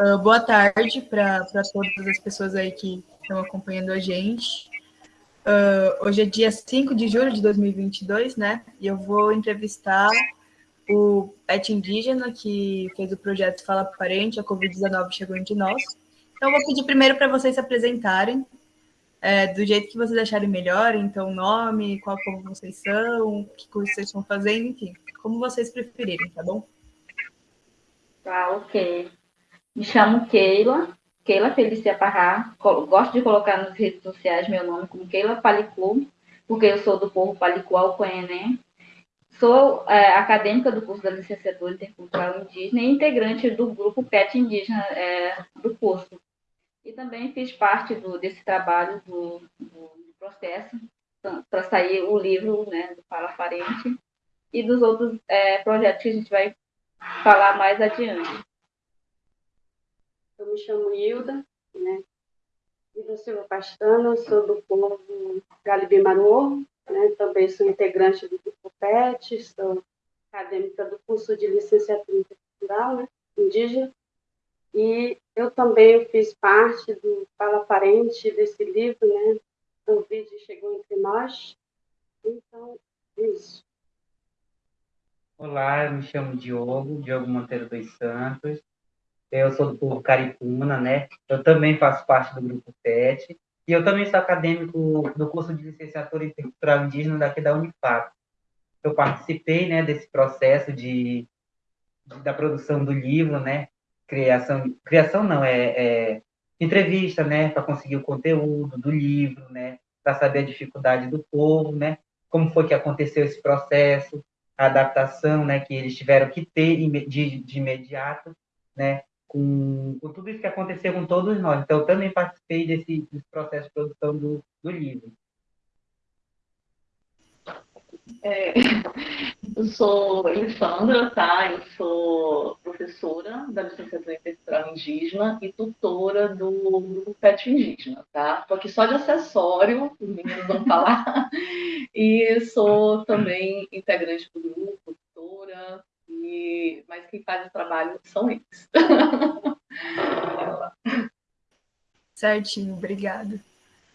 Uh, boa tarde para todas as pessoas aí que estão acompanhando a gente. Uh, hoje é dia 5 de julho de 2022, né? E eu vou entrevistar o pet indígena que fez o projeto Fala Parente, a Covid-19 chegou entre nós. Então, eu vou pedir primeiro para vocês se apresentarem, é, do jeito que vocês acharem melhor, então, nome, qual povo vocês são, que curso vocês estão fazendo, enfim, como vocês preferirem, tá bom? Tá, ok. Me chamo Keila, Keila Felícia Parrá. Gosto de colocar nas redes sociais meu nome como Keila Palicu, porque eu sou do povo Palicu Alcoené. Sou é, acadêmica do curso da licenciatura intercultural indígena e integrante do grupo PET indígena é, do curso. E também fiz parte do, desse trabalho do, do processo para sair o livro né, do Fala Farente e dos outros é, projetos que a gente vai falar mais adiante. Eu me chamo Hilda, né? Hilda Silva Pastana, sou do povo Galibimarô, né? Também sou integrante do grupo PET, sou acadêmica do curso de licenciatura cultural, né? Indígena. E eu também fiz parte do Fala Parente desse livro, né? O vídeo chegou entre nós. Então, é isso. Olá, eu me chamo Diogo, Diogo Monteiro dos Santos. Eu sou do povo Caricuna, né? Eu também faço parte do grupo PET. E eu também sou acadêmico do curso de licenciatura em cultural indígena daqui da Unifap. Eu participei, né, desse processo de, de da produção do livro, né? Criação, criação não, é, é entrevista, né, para conseguir o conteúdo do livro, né, para saber a dificuldade do povo, né, como foi que aconteceu esse processo, a adaptação, né, que eles tiveram que ter de, de imediato, né, com, com, tudo isso que aconteceu com todos nós. Então, eu também participei desse, desse processo de produção do, do livro. É, eu sou Alessandra, tá? Eu sou professora da licenciatura em indígena e tutora do grupo PET indígena, tá? Estou aqui só de acessório, os meninos vão falar. E sou também integrante do grupo, tutora, e, mas quem faz o trabalho são eles. Certinho, obrigada.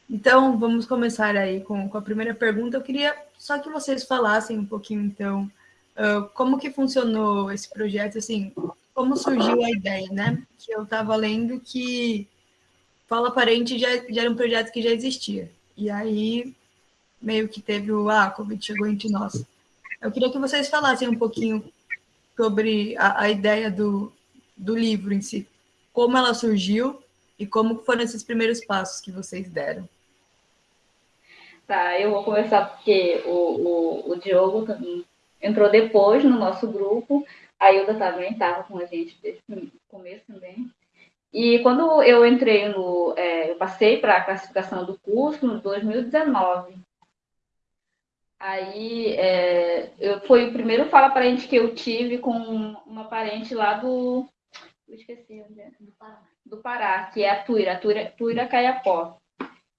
Então, vamos começar aí com, com, a primeira pergunta. Eu queria só que vocês falassem um pouquinho, então, uh, como que funcionou esse projeto, assim, como surgiu a ideia, né? Que eu estava lendo que Fala Parente já, já, era um projeto que já existia. E aí, meio que teve o, ah, a Covid chegou entre nós. Eu queria que vocês falassem um pouquinho sobre a, a ideia do, do livro em si, como ela surgiu e como foram esses primeiros passos que vocês deram. Tá, eu vou começar porque o, o, o Diogo entrou depois no nosso grupo, a Hilda também estava com a gente desde o começo também. E quando eu entrei no. É, eu passei para a classificação do curso no 2019. Aí é, eu, foi o primeiro fala parente que eu tive com uma parente lá do. Esqueci onde é. Do Pará. Do Pará, que é a Tuira, a Tuira, Tuira Caiapó.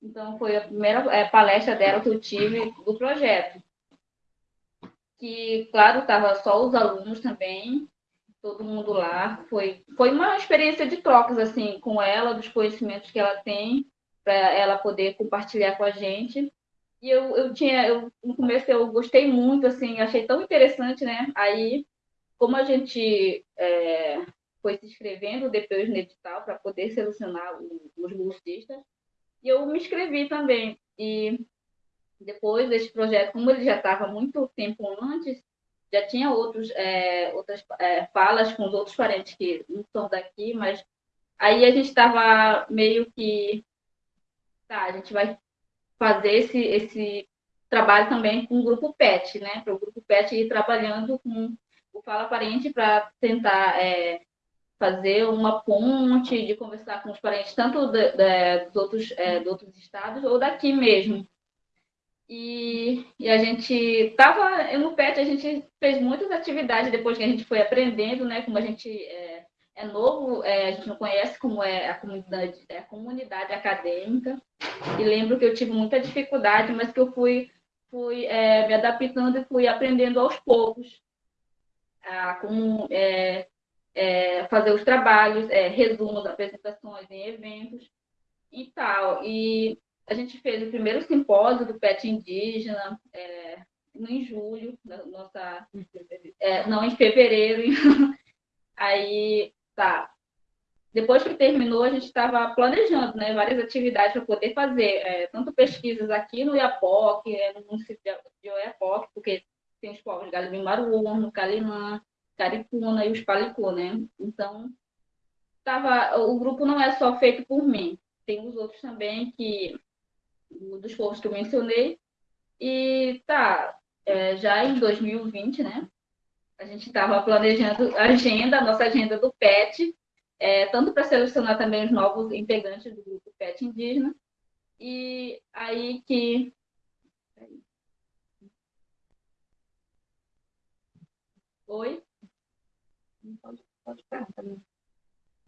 Então, foi a primeira é, palestra dela que eu tive do projeto. Que, claro, estava só os alunos também, todo mundo lá. Foi, foi uma experiência de trocas, assim, com ela, dos conhecimentos que ela tem, para ela poder compartilhar com a gente. E eu, eu tinha, eu, no começo eu gostei muito, assim, achei tão interessante, né? Aí, como a gente é, foi se inscrevendo depois no edital para poder selecionar os bolsistas, e eu me inscrevi também. E depois desse projeto, como ele já estava muito tempo antes, já tinha outros, é, outras é, falas com os outros parentes que não são daqui, mas aí a gente estava meio que, tá, a gente vai fazer esse, esse trabalho também com o grupo PET, né? Para o grupo PET ir trabalhando com o Fala Parente para tentar é, fazer uma ponte, de conversar com os parentes, tanto de, de, dos, outros, é, dos outros estados ou daqui mesmo. E, e a gente estava no PET, a gente fez muitas atividades depois que a gente foi aprendendo, né? Como a gente é, é novo, é, a gente não conhece como é a comunidade, é a comunidade acadêmica. E lembro que eu tive muita dificuldade, mas que eu fui, fui é, me adaptando e fui aprendendo aos poucos. A, como, é, é, fazer os trabalhos, resumo das apresentações em eventos e tal. E a gente fez o primeiro simpósio do PET indígena em julho, nossa, é, não, em fevereiro. Aí, tá. Depois que terminou, a gente estava planejando né, várias atividades para poder fazer, é, tanto pesquisas aqui no Iapoc, é, no município de Oiapoque, porque tem os povos Galibim-Maruô, no Calinã, Caricuna e os Palicô, né? Então, tava, o grupo não é só feito por mim, tem os outros também que dos povos que eu mencionei. E tá, é, já em 2020, né? A gente estava planejando a agenda, a nossa agenda do PET, é, tanto para selecionar também os novos integrantes do grupo PET indígena. E aí que. Oi? Pode, pode também.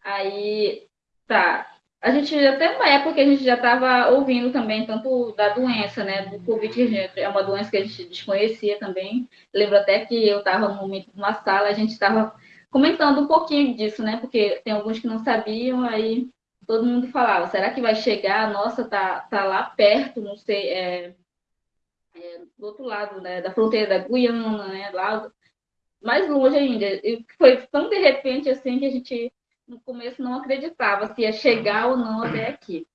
Aí, tá. A gente já tem uma época que a gente já estava ouvindo também tanto da doença, né, do Covid, é uma doença que a gente desconhecia também. Lembro até que eu estava no momento de uma sala, a gente estava comentando um pouquinho disso, né, porque tem alguns que não sabiam, aí todo mundo falava, será que vai chegar? Nossa, tá, tá lá perto, não sei, é, é, do outro lado, né, da fronteira da Guiana, né, lá mais longe ainda. E foi tão de repente assim que a gente no começo não acreditava se ia chegar ou não até aqui.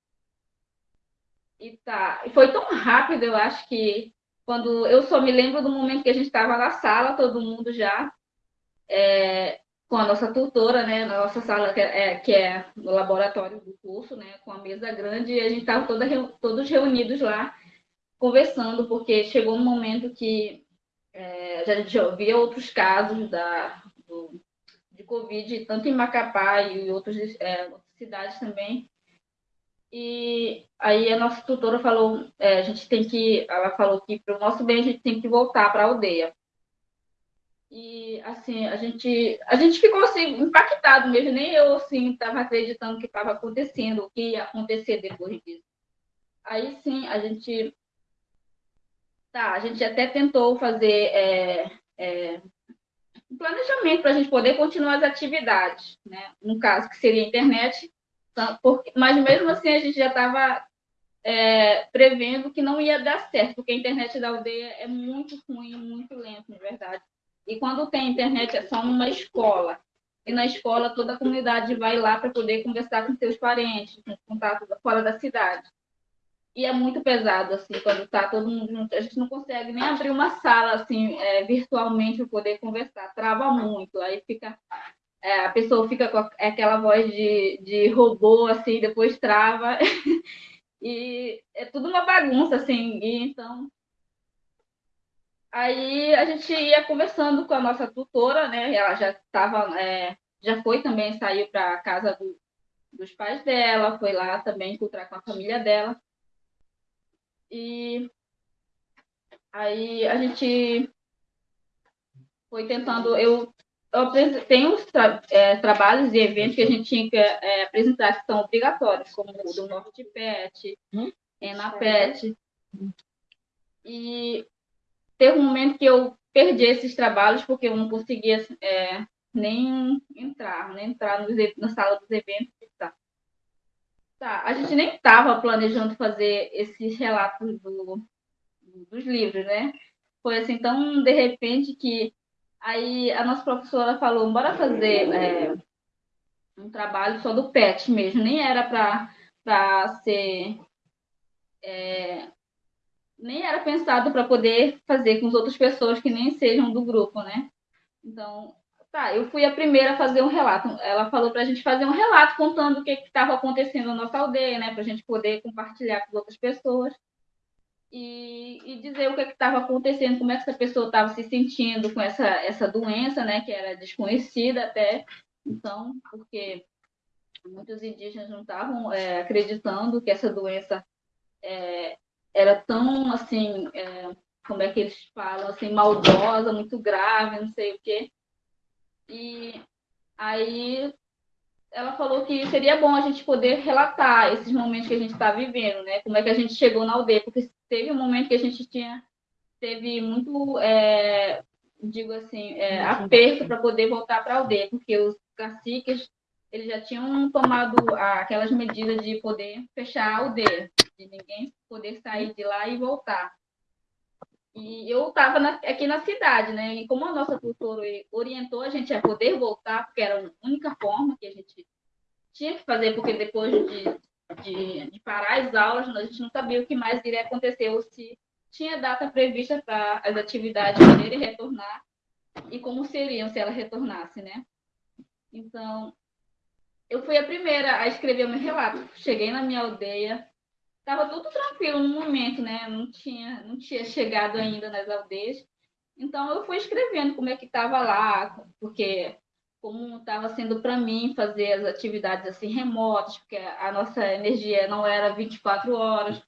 E tá, foi tão rápido, eu acho que quando eu só me lembro do momento que a gente estava na sala, todo mundo já é, com a nossa tutora, né, na nossa sala que é, que é no laboratório do curso, né, com a mesa grande, e a gente estava todos reunidos lá conversando, porque chegou um momento que é, gente já ouvia outros casos da, de Covid, tanto em Macapá e em outras, é, outras cidades também. E aí a nossa tutora falou, é, a gente tem que, ela falou que para o nosso bem a gente tem que voltar para a aldeia. E assim, a gente, a gente ficou assim impactado mesmo, nem eu assim estava acreditando que estava acontecendo, o que ia acontecer depois disso. Aí sim, a gente tá, a gente até tentou fazer é, é, um planejamento para a gente poder continuar as atividades, né? No caso, que seria a internet, tá? porque, mas mesmo assim a gente já estava é, prevendo que não ia dar certo, porque a internet da aldeia é muito ruim, muito lenta, na verdade. E quando tem internet é só numa escola. E na escola toda a comunidade vai lá para poder conversar com seus parentes, com contato fora da cidade. E é muito pesado, assim, quando está todo mundo junto. A gente não consegue nem abrir uma sala, assim, é, virtualmente para poder conversar. Trava muito. Aí fica... É, a pessoa fica com aquela voz de, de robô, assim, depois trava. e é tudo uma bagunça, assim. E, então... Aí a gente ia conversando com a nossa tutora, né? Ela já estava... É, já foi também, saiu para a casa do, dos pais dela, foi lá também encontrar com a família dela. E aí a gente foi tentando. Eu, eu tenho os tra é, trabalhos e eventos que a gente tinha que é, apresentar que são obrigatórios, como o do Norte Pet, hum? Enapet. E teve um momento que eu perdi esses trabalhos porque eu não conseguia é, nem entrar, nem entrar nos, na sala dos eventos. Tá. A gente nem estava planejando fazer esses relatos do, dos livros, né? Foi assim, tão de repente que aí a nossa professora falou, bora fazer é, um trabalho só do PET mesmo, nem era para ser. É, nem era pensado para poder fazer com as outras pessoas que nem sejam do grupo, né? Então, Tá, eu fui a primeira a fazer um relato. Ela falou para a gente fazer um relato contando o que estava acontecendo na nossa aldeia, né? Para a gente poder compartilhar com outras pessoas e, e dizer o que estava acontecendo, como é que essa pessoa estava se sentindo com essa, essa doença, né? Que era desconhecida até. Então, porque muitos indígenas não estavam é, acreditando que essa doença é, era tão, assim, é, como é que eles falam, assim, maldosa, muito grave, não sei o quê. E aí ela falou que seria bom a gente poder relatar esses momentos que a gente está vivendo, né? Como é que a gente chegou na aldeia, porque teve um momento que a gente tinha teve muito, é, digo assim, é, aperto para poder voltar para a aldeia, porque os, caciques, eles já tinham tomado aquelas medidas de poder fechar a aldeia, de ninguém poder sair de lá e voltar. E eu estava aqui na cidade, né? E como a nossa tutora orientou a gente a poder voltar, porque era a única forma que a gente tinha que fazer, porque depois de, de, de parar as aulas, a gente não sabia o que mais iria acontecer, ou se tinha data prevista para as atividades poderem retornar e como seriam se ela retornasse, né? Então, eu fui a primeira a escrever meu relato. Cheguei na minha aldeia, estava tudo tranquilo no momento, né? Não tinha, não tinha chegado ainda nas aldeias. Então, eu fui escrevendo como é que estava lá, porque como estava sendo para mim fazer as atividades assim remotas, porque a nossa energia não era 24 horas.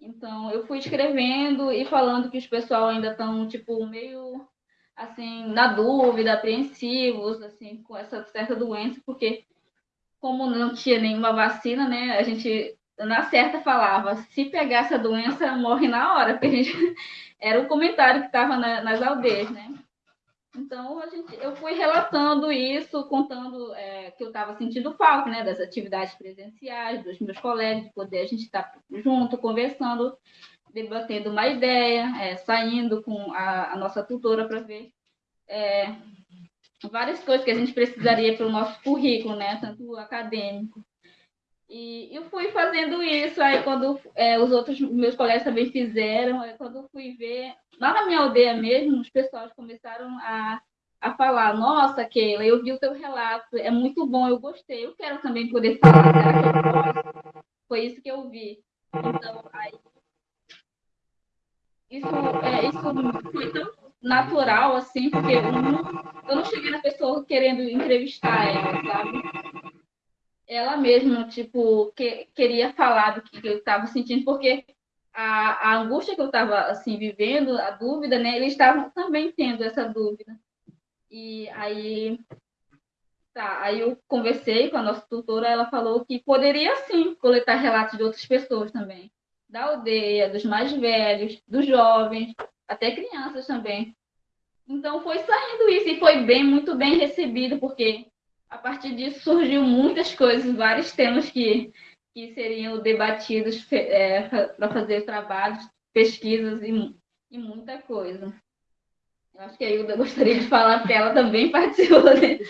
Então, eu fui escrevendo e falando que os pessoal ainda estão tipo meio assim na dúvida, apreensivos assim com essa certa doença, porque como não tinha nenhuma vacina, né, a gente na certa falava, se pegar essa doença, morre na hora, porque a gente era o comentário que estava na, nas aldeias, né? Então, a gente, eu fui relatando isso, contando é, que eu estava sentindo falta, né, das atividades presenciais, dos meus colegas, de poder a gente estar tá junto, conversando, debatendo uma ideia, é, saindo com a, a nossa tutora para ver é, várias coisas que a gente precisaria para o nosso currículo, né, tanto acadêmico. E eu fui fazendo isso, aí quando é, os outros meus colegas também fizeram, aí quando eu fui ver, lá na minha aldeia mesmo, os pessoal começaram a, a falar, nossa, Keila, eu vi o teu relato, é muito bom, eu gostei, eu quero também poder falar, que? Foi isso que eu vi. Então, aí, isso, é, isso foi tão natural, assim, porque eu não, eu não cheguei na pessoa querendo entrevistar ela, sabe? Ela mesma, tipo, que, queria falar do que eu estava sentindo, porque a, a angústia que eu estava, assim, vivendo, a dúvida, né? Eles estavam também tendo essa dúvida. E aí, tá, aí eu conversei com a nossa tutora, ela falou que poderia, sim, coletar relatos de outras pessoas também. Da aldeia, dos mais velhos, dos jovens, até crianças também. Então foi saindo isso e foi bem, muito bem recebido, porque a partir disso surgiu muitas coisas, vários temas que, que seriam debatidos é, para fazer trabalhos, pesquisas e, e muita coisa. Eu acho que a Hilda gostaria de falar, porque ela também participou. Né?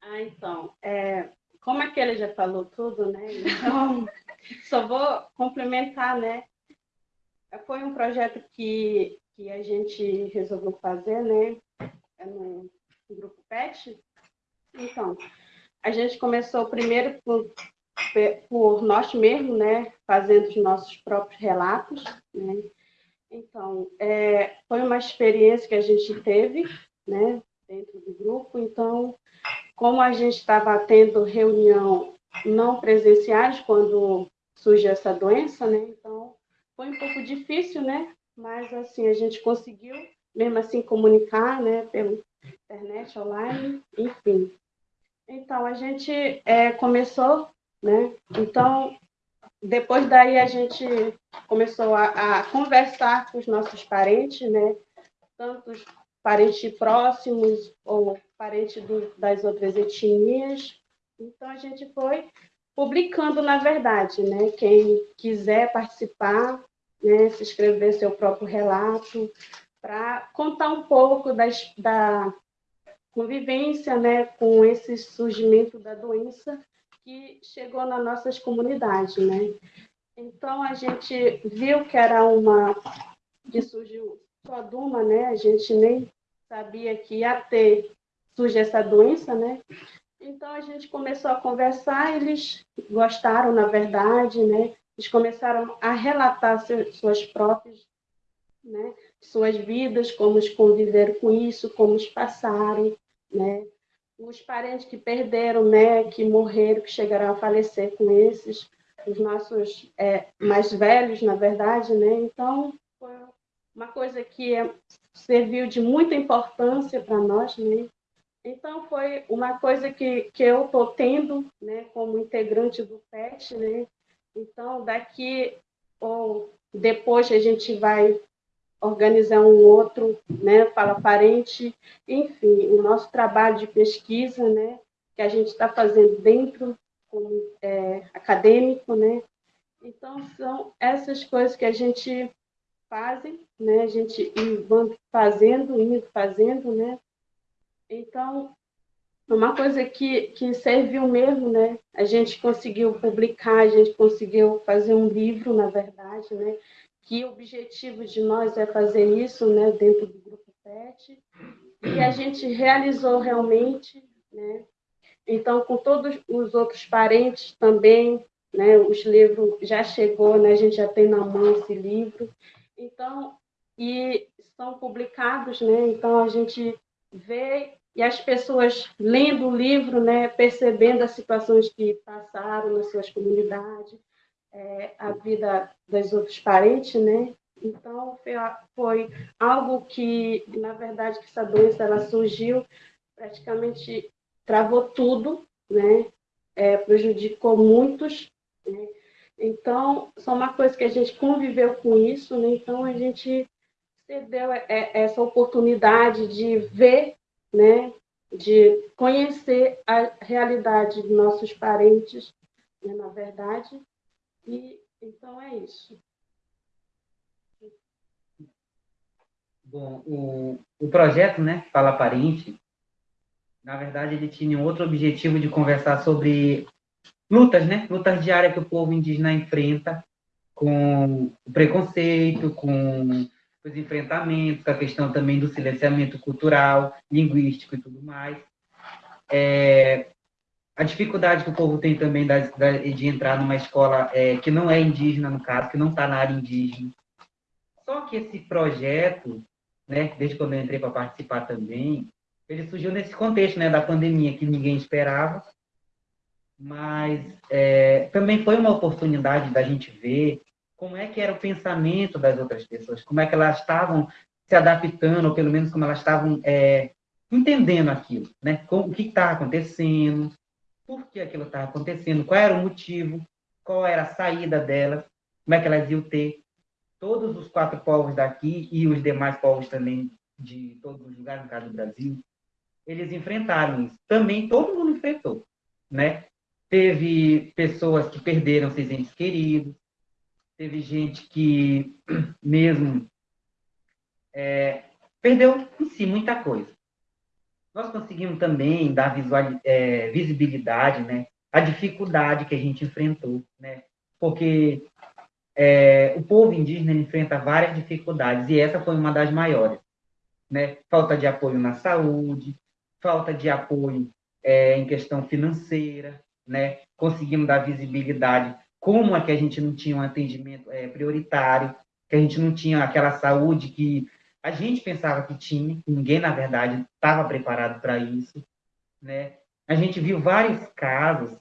Ah, então, é, como aquele já falou tudo, né? Então, só vou complementar, né? Foi um projeto que, que a gente resolveu fazer, né? É no grupo PET. Então, a gente começou primeiro por, por nós mesmos, né? Fazendo os nossos próprios relatos, né? Então, é, foi uma experiência que a gente teve, né? Dentro do grupo. Então, como a gente estava tendo reunião não presenciais quando surge essa doença, né? Então, foi um pouco difícil, né? Mas, assim, a gente conseguiu, mesmo assim, comunicar, né? Pela internet, online, enfim. Então, a gente é, começou, né? Então, depois daí a gente começou a, a conversar com os nossos parentes, né? Tanto os parentes próximos ou parentes do, das outras etnias. Então, a gente foi publicando, na verdade, né? Quem quiser participar, né? Se escrever seu próprio relato, para contar um pouco das, da convivência, né? Com esse surgimento da doença que chegou nas nossas comunidades, né? Então, a gente viu que era uma... que surgiu só Duma, né? A gente nem sabia que ia ter surge essa doença, né? Então a gente começou a conversar, eles gostaram, na verdade, né? Eles começaram a relatar suas próprias, né? Suas vidas, como conviveram com isso, como passaram, né? Os parentes que perderam, né? Que morreram, que chegaram a falecer com esses, os nossos é, mais velhos, na verdade, né? Então foi uma coisa que serviu de muita importância para nós, né? Então, foi uma coisa que, que eu estou tendo né, como integrante do PET. Né? Então, daqui ou depois a gente vai organizar um outro, né, fala parente, enfim, o nosso trabalho de pesquisa, né, que a gente está fazendo dentro como é, acadêmico, né, então são essas coisas que a gente fazem, né, a gente vai fazendo, indo fazendo, né, então uma coisa que, que serviu mesmo, né? A gente conseguiu publicar, a gente conseguiu fazer um livro, na verdade, né? Que o objetivo de nós é fazer isso, né? Dentro do grupo PET. E a gente realizou realmente, né? Então, com todos os outros parentes também, né? Os livros já chegou, né? A gente já tem na mão esse livro. Então, e são publicados, né? Então, a gente vê e as pessoas lendo o livro, né, percebendo as situações que passaram nas suas comunidades, é, a vida dos outros parentes, né? Então foi, foi, algo que, na verdade, que essa doença ela surgiu, praticamente travou tudo, né? É, prejudicou muitos. Né? Então, só uma coisa que a gente conviveu com isso, né? Então a gente é, essa oportunidade de ver né, de conhecer a realidade de nossos parentes, né, na verdade, e então é isso. Bom, o, o projeto, né, Fala Parente, na verdade, ele tinha um outro objetivo de conversar sobre lutas, né, lutas diárias que o povo indígena enfrenta com o preconceito, com os enfrentamentos, a questão também do silenciamento cultural, linguístico e tudo mais. É, a dificuldade que o povo tem também da, da, de entrar numa escola é, que não é indígena, no caso, que não está na área indígena. Só que esse projeto, né, desde quando eu entrei para participar também, ele surgiu nesse contexto né, da pandemia que ninguém esperava, mas é, também foi uma oportunidade da gente ver como é que era o pensamento das outras pessoas, como é que elas estavam se adaptando, ou pelo menos como elas estavam é, entendendo aquilo, né? o que está acontecendo, por que aquilo estava acontecendo, qual era o motivo, qual era a saída delas, como é que elas iam ter. Todos os quatro povos daqui e os demais povos também de todos os lugares, no caso do Brasil, eles enfrentaram isso. Também todo mundo enfrentou, né? Teve pessoas que perderam seus entes queridos, teve gente que mesmo é, perdeu em si muita coisa. Nós conseguimos também dar visual, é, visibilidade, né, a dificuldade que a gente enfrentou, né, porque é, o povo indígena enfrenta várias dificuldades e essa foi uma das maiores, né, falta de apoio na saúde, falta de apoio é, em questão financeira, né, conseguimos dar visibilidade como é que a gente não tinha um atendimento é, prioritário, que a gente não tinha aquela saúde que a gente pensava que tinha, ninguém, na verdade, estava preparado para isso, né? A gente viu vários casos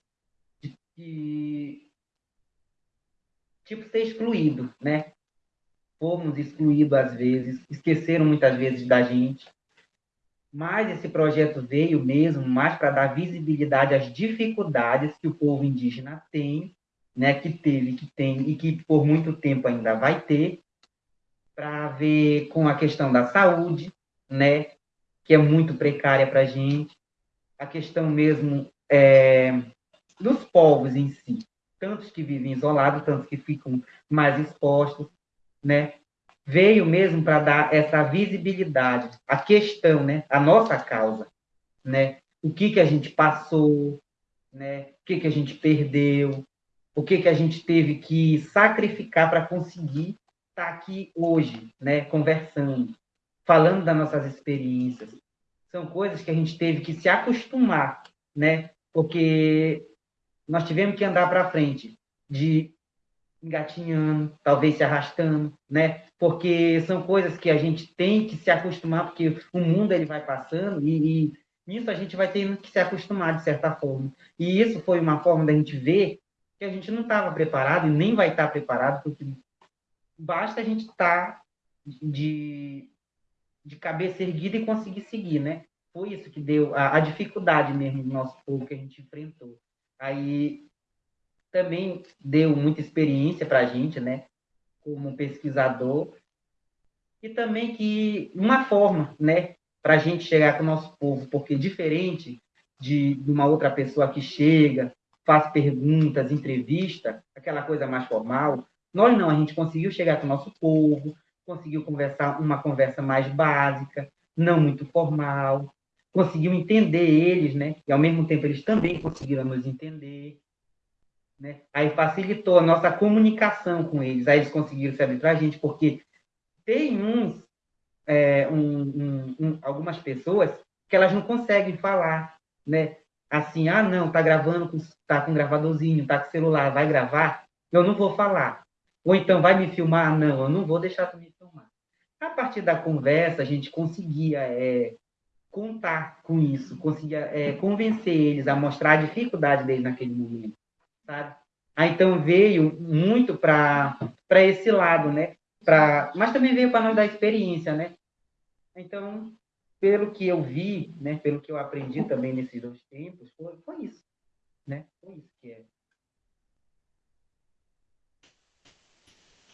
de, de tipo, ser excluído, né? Fomos excluídos às vezes, esqueceram muitas vezes da gente, mas esse projeto veio mesmo mais para dar visibilidade às dificuldades que o povo indígena tem né, que teve, que tem e que por muito tempo ainda vai ter, para ver com a questão da saúde, né, que é muito precária para a gente, a questão mesmo é, dos povos em si, tantos que vivem isolados, tantos que ficam mais expostos, né, veio mesmo para dar essa visibilidade, a questão, né, a nossa causa, né, o que que a gente passou, né, o que que a gente perdeu, o que, que a gente teve que sacrificar para conseguir estar tá aqui hoje, né, conversando, falando das nossas experiências. São coisas que a gente teve que se acostumar, né, porque nós tivemos que andar para frente, de engatinhando, talvez se arrastando, né? Porque são coisas que a gente tem que se acostumar, porque o mundo ele vai passando e, e nisso a gente vai tendo que se acostumar de certa forma. E isso foi uma forma da gente ver que a gente não estava preparado e nem vai estar preparado, porque basta a gente estar tá de, de cabeça erguida e conseguir seguir, né? Foi isso que deu a, a dificuldade mesmo do nosso povo que a gente enfrentou. Aí também deu muita experiência para a gente, né? Como pesquisador, e também que uma forma, né, para a gente chegar com o nosso povo, porque diferente de, de uma outra pessoa que chega, faz perguntas, entrevista, aquela coisa mais formal, nós não, a gente conseguiu chegar com o nosso povo, conseguiu conversar uma conversa mais básica, não muito formal, conseguiu entender eles, né? E ao mesmo tempo eles também conseguiram nos entender. Né? Aí facilitou a nossa comunicação com eles, aí eles conseguiram se abrir para a gente, porque tem uns, é, um, um, um, algumas pessoas que elas não conseguem falar, né? Assim, ah, não, tá gravando, com, tá com gravadorzinho, tá com celular, vai gravar, eu não vou falar. Ou então, vai me filmar? Não, eu não vou deixar tu me filmar. A partir da conversa, a gente conseguia é, contar com isso, conseguia é, convencer eles a mostrar a dificuldade deles naquele momento sabe? Aí, então veio muito para esse lado, né? Pra, mas também veio para nós dar experiência, né? Então, pelo que eu vi, né? Pelo que eu aprendi também nesses dois tempos, foi, foi isso, né? Foi isso que é.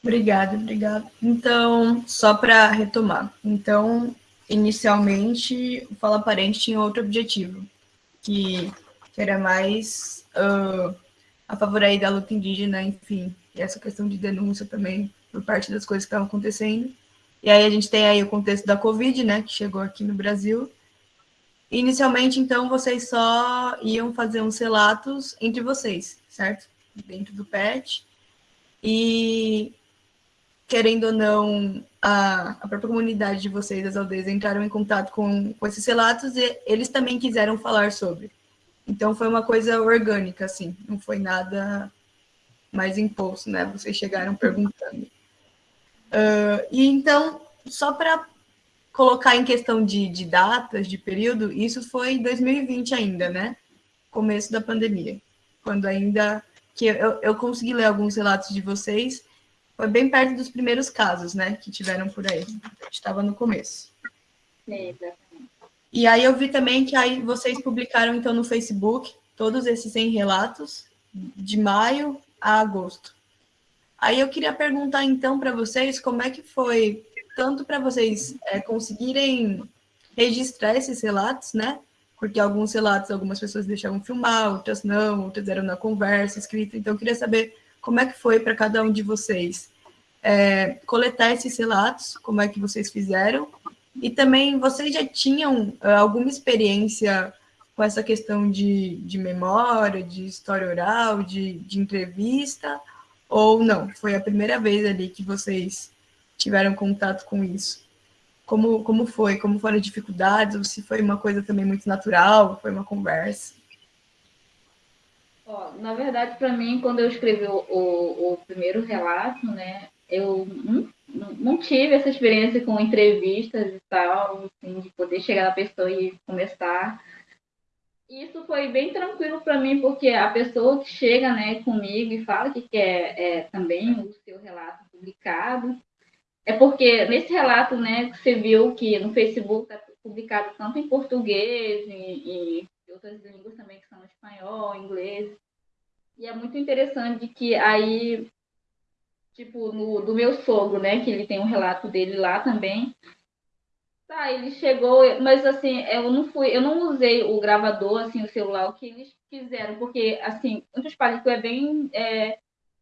Obrigada, obrigada. Então, só para retomar. Então, inicialmente, o Fala Parente tinha outro objetivo, que, que era mais uh, a favor aí da luta indígena, enfim, e essa questão de denúncia também por parte das coisas que estavam acontecendo. E aí a gente tem aí o contexto da Covid, né, que chegou aqui no Brasil. Inicialmente, então, vocês só iam fazer uns relatos entre vocês, certo? Dentro do PET. E, querendo ou não, a, a própria comunidade de vocês, as aldeias, entraram em contato com, com esses relatos e eles também quiseram falar sobre. Então foi uma coisa orgânica, assim, não foi nada mais imposto, né? Vocês chegaram perguntando. Uh, e então, só para colocar em questão de, de datas, de período, isso foi em 2020 ainda, né? Começo da pandemia, quando ainda que eu, eu consegui ler alguns relatos de vocês, foi bem perto dos primeiros casos, né, que tiveram por aí. Estava no começo. E aí eu vi também que aí vocês publicaram então no Facebook todos esses 100 relatos de maio a agosto. Aí eu queria perguntar então para vocês como é que foi tanto para vocês é, conseguirem registrar esses relatos, né? Porque alguns relatos algumas pessoas deixavam filmar, outras não, outras eram na conversa, escrita. Então eu queria saber como é que foi para cada um de vocês é, coletar esses relatos, como é que vocês fizeram e também vocês já tinham uh, alguma experiência com essa questão de, de memória, de história oral, de, de entrevista, ou não? Foi a primeira vez ali que vocês tiveram contato com isso? Como, como foi? Como foram as dificuldades? Ou se foi uma coisa também muito natural? Foi uma conversa? Na verdade, para mim, quando eu escrevi o, o, o, primeiro relato, né, eu não tive essa experiência com entrevistas e tal, assim, de poder chegar na pessoa e começar. Isso foi bem tranquilo para mim, porque a pessoa que chega né, comigo e fala que quer é, também o seu relato publicado, é porque nesse relato né, você viu que no Facebook está publicado tanto em português e, e outras línguas também, que são espanhol, inglês. E é muito interessante que aí tipo, no, do meu sogro, né? Que ele tem um relato dele lá também. Tá, ele chegou, mas assim, eu não fui, eu não usei o gravador, assim, o celular, o que eles quiseram, porque, assim, muitos palíticos é bem. É,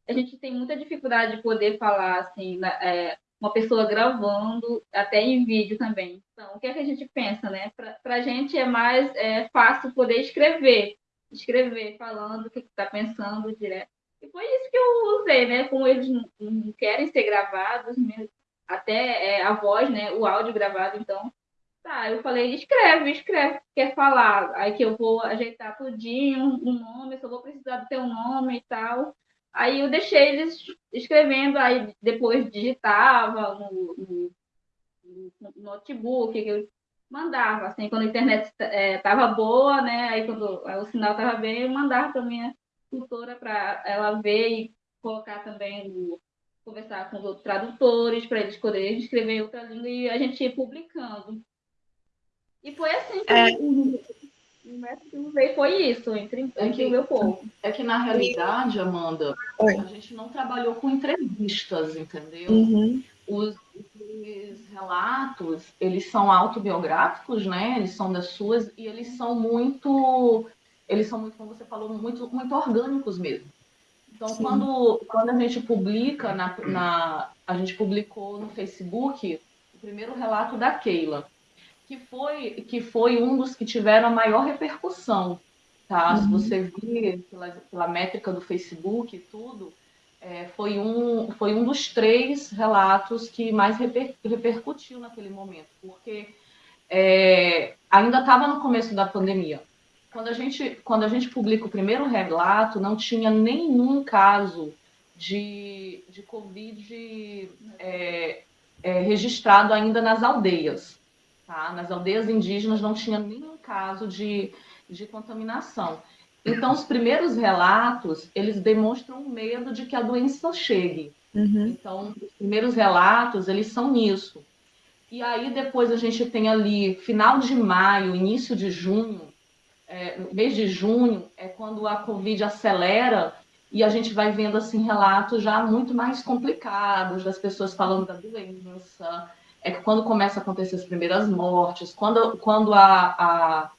a gente tem muita dificuldade de poder falar, assim, na, é, uma pessoa gravando, até em vídeo também. Então, o que é que a gente pensa, né? Para a gente é mais é, fácil poder escrever, escrever, falando o que está pensando direto. E foi isso que eu usei, né? Como eles não, querem ser gravados, né? até é, a voz, né? O áudio gravado, então. Tá, eu falei, escreve, escreve, quer falar. Aí que eu vou ajeitar tudinho, um nome, só vou precisar do teu nome e tal. Aí eu deixei eles escrevendo, aí depois digitava no, no, no notebook, que eu mandava, assim, quando a internet estava é, boa, né? Aí quando o sinal estava bem, eu mandava para minha tutora para ela ver e colocar também, conversar com os outros tradutores, para eles poderem escrever em outra língua e a gente ir publicando. E foi assim que é. o, o método veio, foi isso, entre, entre é que, o meu povo. É que, na realidade, Amanda, Oi. a gente não trabalhou com entrevistas, entendeu? Uhum. Os, esses relatos, eles são autobiográficos, né? Eles são das suas e eles são muito, eles são muito, como você falou, muito, muito orgânicos mesmo. Então, quando, quando a gente publica, na, na, a gente publicou no Facebook o primeiro relato da Keila, que foi, que foi um dos que tiveram a maior repercussão, tá? Uhum. Se você vir pela, pela métrica do Facebook e tudo, é, foi, um, foi um dos três relatos que mais reper, repercutiu naquele momento, porque é, ainda estava no começo da pandemia. Quando a gente, quando a gente publica o primeiro relato, não tinha nenhum caso de, de Covid é, é, registrado ainda nas aldeias. Tá? Nas aldeias indígenas não tinha nenhum caso de, de contaminação. Então, os primeiros relatos, eles demonstram medo de que a doença chegue. Uhum. Então, os primeiros relatos, eles são nisso. E aí, depois a gente tem ali, final de maio, início de junho, é, mês de junho é quando a Covid acelera e a gente vai vendo assim relatos já muito mais complicados das pessoas falando da doença. É que quando começa a acontecer as primeiras mortes, quando, quando a, a,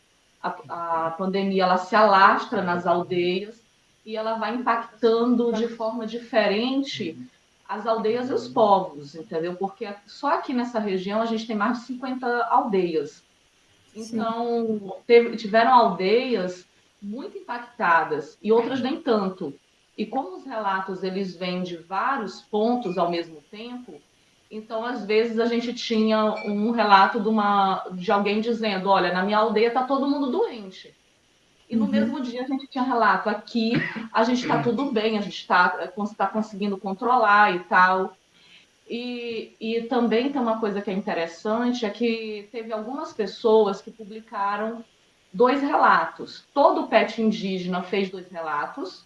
a, a pandemia ela se alastra nas aldeias e ela vai impactando de forma diferente as aldeias e os povos, entendeu? Porque só aqui nessa região a gente tem mais de 50 aldeias. Então, teve, tiveram aldeias muito impactadas e outras nem tanto. E como os relatos eles vêm de vários pontos ao mesmo tempo, então às vezes a gente tinha um relato de, uma, de alguém dizendo, olha, na minha aldeia está todo mundo doente. E no uhum. mesmo dia a gente tinha relato aqui, a gente está tudo bem, a gente está tá conseguindo controlar e tal. E, e também tem uma coisa que é interessante, é que teve algumas pessoas que publicaram dois relatos. Todo o pet indígena fez dois relatos,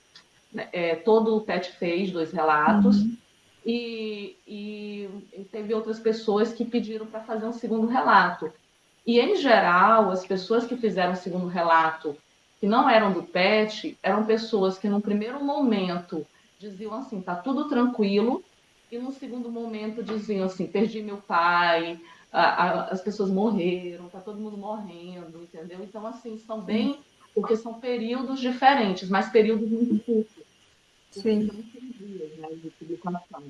né? é, todo o pet fez dois relatos, uhum. e, e, e, teve outras pessoas que pediram para fazer um segundo relato. E, em geral, as pessoas que fizeram o segundo relato, que não eram do pet, eram pessoas que, no primeiro momento, diziam assim: tá tudo tranquilo, e no segundo momento diziam assim: perdi meu pai, a, a, as pessoas morreram, tá todo mundo morrendo, entendeu? Então, assim, são bem. Porque são períodos diferentes, mas períodos muito curtos. Sim. Dias, né, de publicação.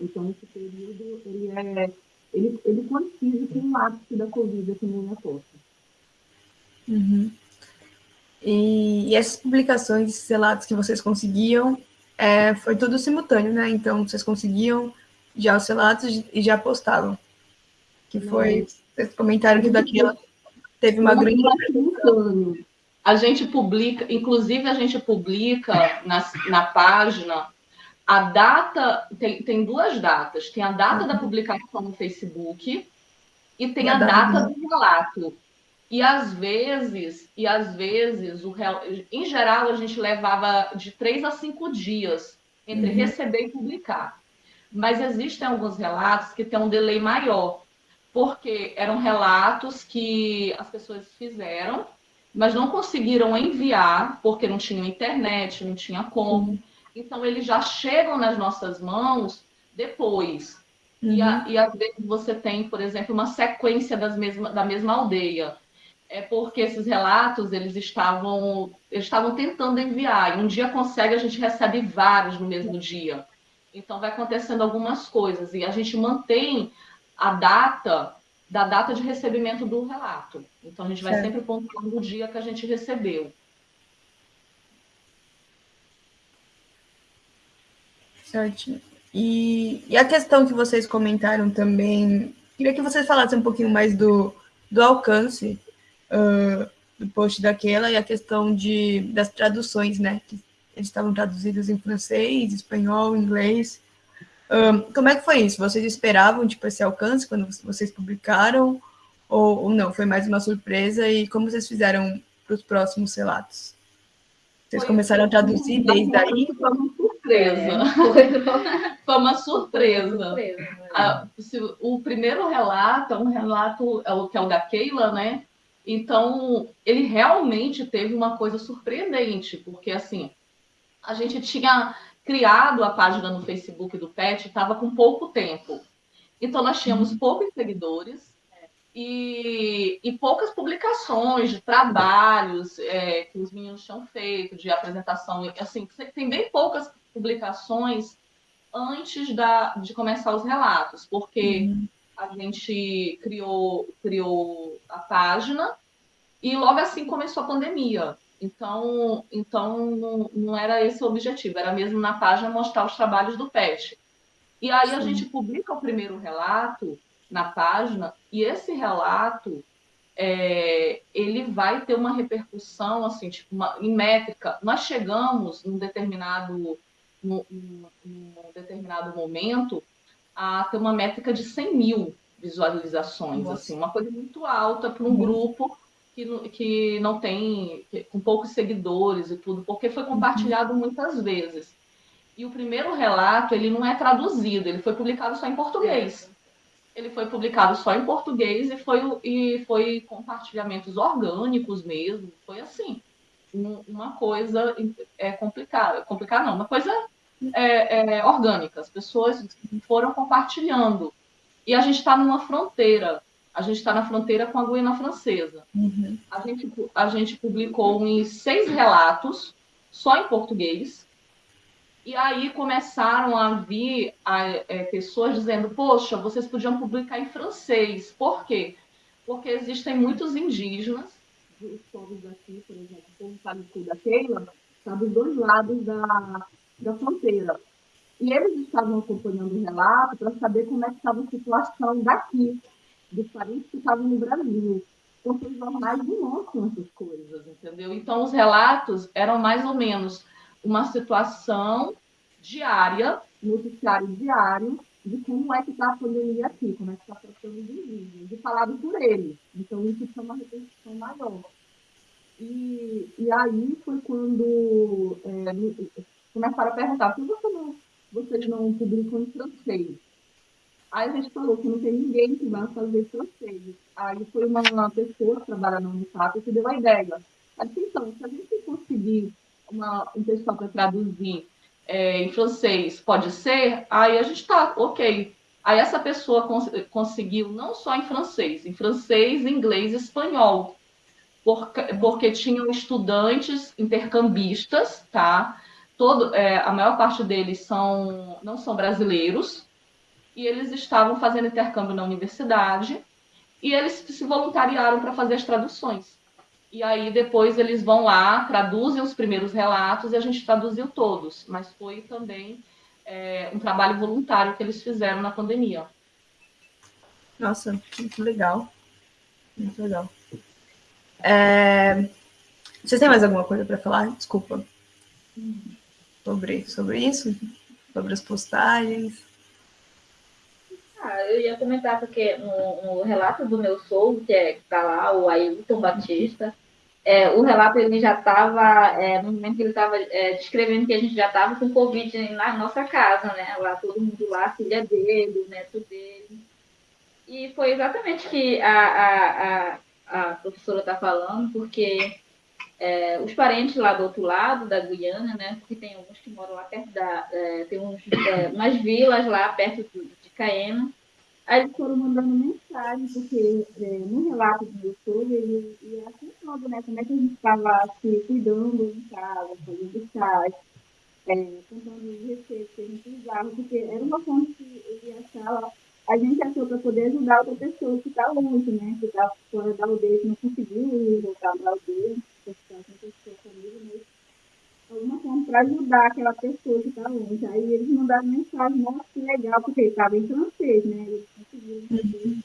Então, esse período, ele é. Ele, ele coincide com o ápice da Covid aqui no Minnesota. Uhum. E, e essas publicações, esses relatos que vocês conseguiam, é, foi tudo simultâneo, né? Então vocês conseguiam já os relatos e já postavam. Que foi, vocês comentaram que daquela teve uma grande. A gente publica, inclusive a gente publica na, na página a data, tem, tem duas datas. Tem a data uhum. da publicação no Facebook e tem a, data do relato. E às vezes, e às vezes, o, em geral, a gente levava de três a cinco dias entre uhum. receber e publicar. Mas existem alguns relatos que têm um delay maior, porque eram relatos que as pessoas fizeram, mas não conseguiram enviar, porque não tinham internet, não tinha como. Uhum. Então, eles já chegam nas nossas mãos depois. Uhum. E, a, e às vezes você tem, por exemplo, uma sequência das mesma, da mesma aldeia é porque esses relatos eles estavam eles estavam tentando enviar. E um dia consegue a gente recebe vários no mesmo dia. Então vai acontecendo algumas coisas. E a gente mantém a data da data de recebimento do relato. Então a gente vai certo. sempre pontuando o dia que a gente recebeu. Certo. E, e a questão que vocês comentaram também queria que vocês falassem um pouquinho mais do, do alcance uh, do post daquela e a questão de, das traduções, né? Que eles estavam traduzidos em francês, espanhol, inglês. Um, como é que foi isso? Vocês esperavam tipo, esse alcance quando vocês publicaram? Ou, ou não? Foi mais uma surpresa? E como vocês fizeram para os próximos relatos? Vocês foi começaram a traduzir desde aí? Foi uma surpresa. É, foi uma surpresa. surpresa ah, o primeiro relato é um relato, é o que é o da Keila, né? Então, ele realmente teve uma coisa surpreendente, porque assim, a gente tinha criado a página no Facebook do Pet, estava com pouco tempo. Então, nós tínhamos poucos seguidores e, e poucas publicações de trabalhos é, que os meninos tinham feito, de apresentação. Assim, tem bem poucas publicações antes da, de começar os relatos, porque uhum. A gente criou, criou a página e logo assim começou a pandemia. Então, então não, não era esse o objetivo, era mesmo na página mostrar os trabalhos do PET. E aí Sim. a gente publica o primeiro relato na página, e esse relato é, ele vai ter uma repercussão assim, tipo, uma, em métrica. Nós chegamos num determinado, num, num determinado momento a ter uma métrica de 100 mil visualizações, assim, uma coisa muito alta para um uhum. grupo que, que não tem, que, com poucos seguidores e tudo, porque foi compartilhado uhum. muitas vezes. E o primeiro relato, ele não é traduzido, ele foi publicado só em português. Ele foi publicado só em português e foi, e foi compartilhamentos orgânicos mesmo. Foi assim, uma coisa é complicada. Complicada não, uma coisa é, é, orgânica. As pessoas foram compartilhando. E a gente está numa fronteira. A gente está na fronteira com a Guiana Francesa. Uhum. A, gente, a gente publicou uns seis relatos só em português e aí começaram a vir a, é, pessoas dizendo: Poxa, vocês podiam publicar em francês. Por quê? Porque existem muitos indígenas, os povos daqui, por exemplo, o povo da Keila, está dos dois lados da, da fronteira. E eles estavam acompanhando o relato para saber como é que estava a situação daqui, dos parentes que estavam no Brasil. Porque os jornais mostram essas coisas, entendeu? Então, os relatos eram mais ou menos uma situação diária, noticiário diário, de como é que está a pandemia aqui, como é que está tratando os indígenas, e falado por eles. Então, isso foi uma repercussão maior. E, e aí foi quando é, começaram a perguntar, por que você não, vocês não publicam em francês? Aí a gente falou que não tem ninguém que vai fazer francês. Aí foi uma, uma pessoa que trabalha no Unifap que deu a ideia. Mas, então, se a gente conseguir uma, um pessoal para traduzir é, em francês, pode ser? Aí a gente está, ok. Aí essa pessoa cons conseguiu não só em francês, em francês, inglês e espanhol, porque, porque tinham estudantes intercambistas, tá? Todo, é, a maior parte deles são, não são brasileiros, e eles estavam fazendo intercâmbio na universidade, e eles se voluntariaram para fazer as traduções. E aí depois eles vão lá, traduzem os primeiros relatos e a gente traduziu todos. Mas foi também é, um trabalho voluntário que eles fizeram na pandemia. Nossa, muito legal. Muito legal. É... Vocês têm mais alguma coisa para falar? Desculpa. Sobre, sobre isso? Sobre as postagens? Ah, eu ia comentar porque no, no relato do meu sogro, que é, está lá, o Ailton Batista, é, o relato ele já estava, é, no momento que ele estava é, descrevendo que a gente já estava com Covid na nossa casa, né? Lá, todo mundo lá, filha dele, o neto dele. E foi exatamente que a, a, a, a professora está falando, porque é, os parentes lá do outro lado da Guiana, né? Porque tem alguns que moram lá perto da. É, tem uns, é, umas vilas lá perto de, de Caena Aí eles foram mandando mensagem, porque é, no relato do YouTube ele ia contando, né, como é que a gente estava se cuidando em casa, fazendo é, contando receitas que a gente usava, porque era uma fonte que ele achava, a gente achou para poder ajudar outra pessoa que está longe, né, que está fora da aldeia, que não conseguiu voltar para a aldeia, alguma forma para ajudar aquela pessoa que está longe. Aí eles mandaram mensagem, nossa, que legal, porque ele estava em francês, né? Eles conseguiram entender.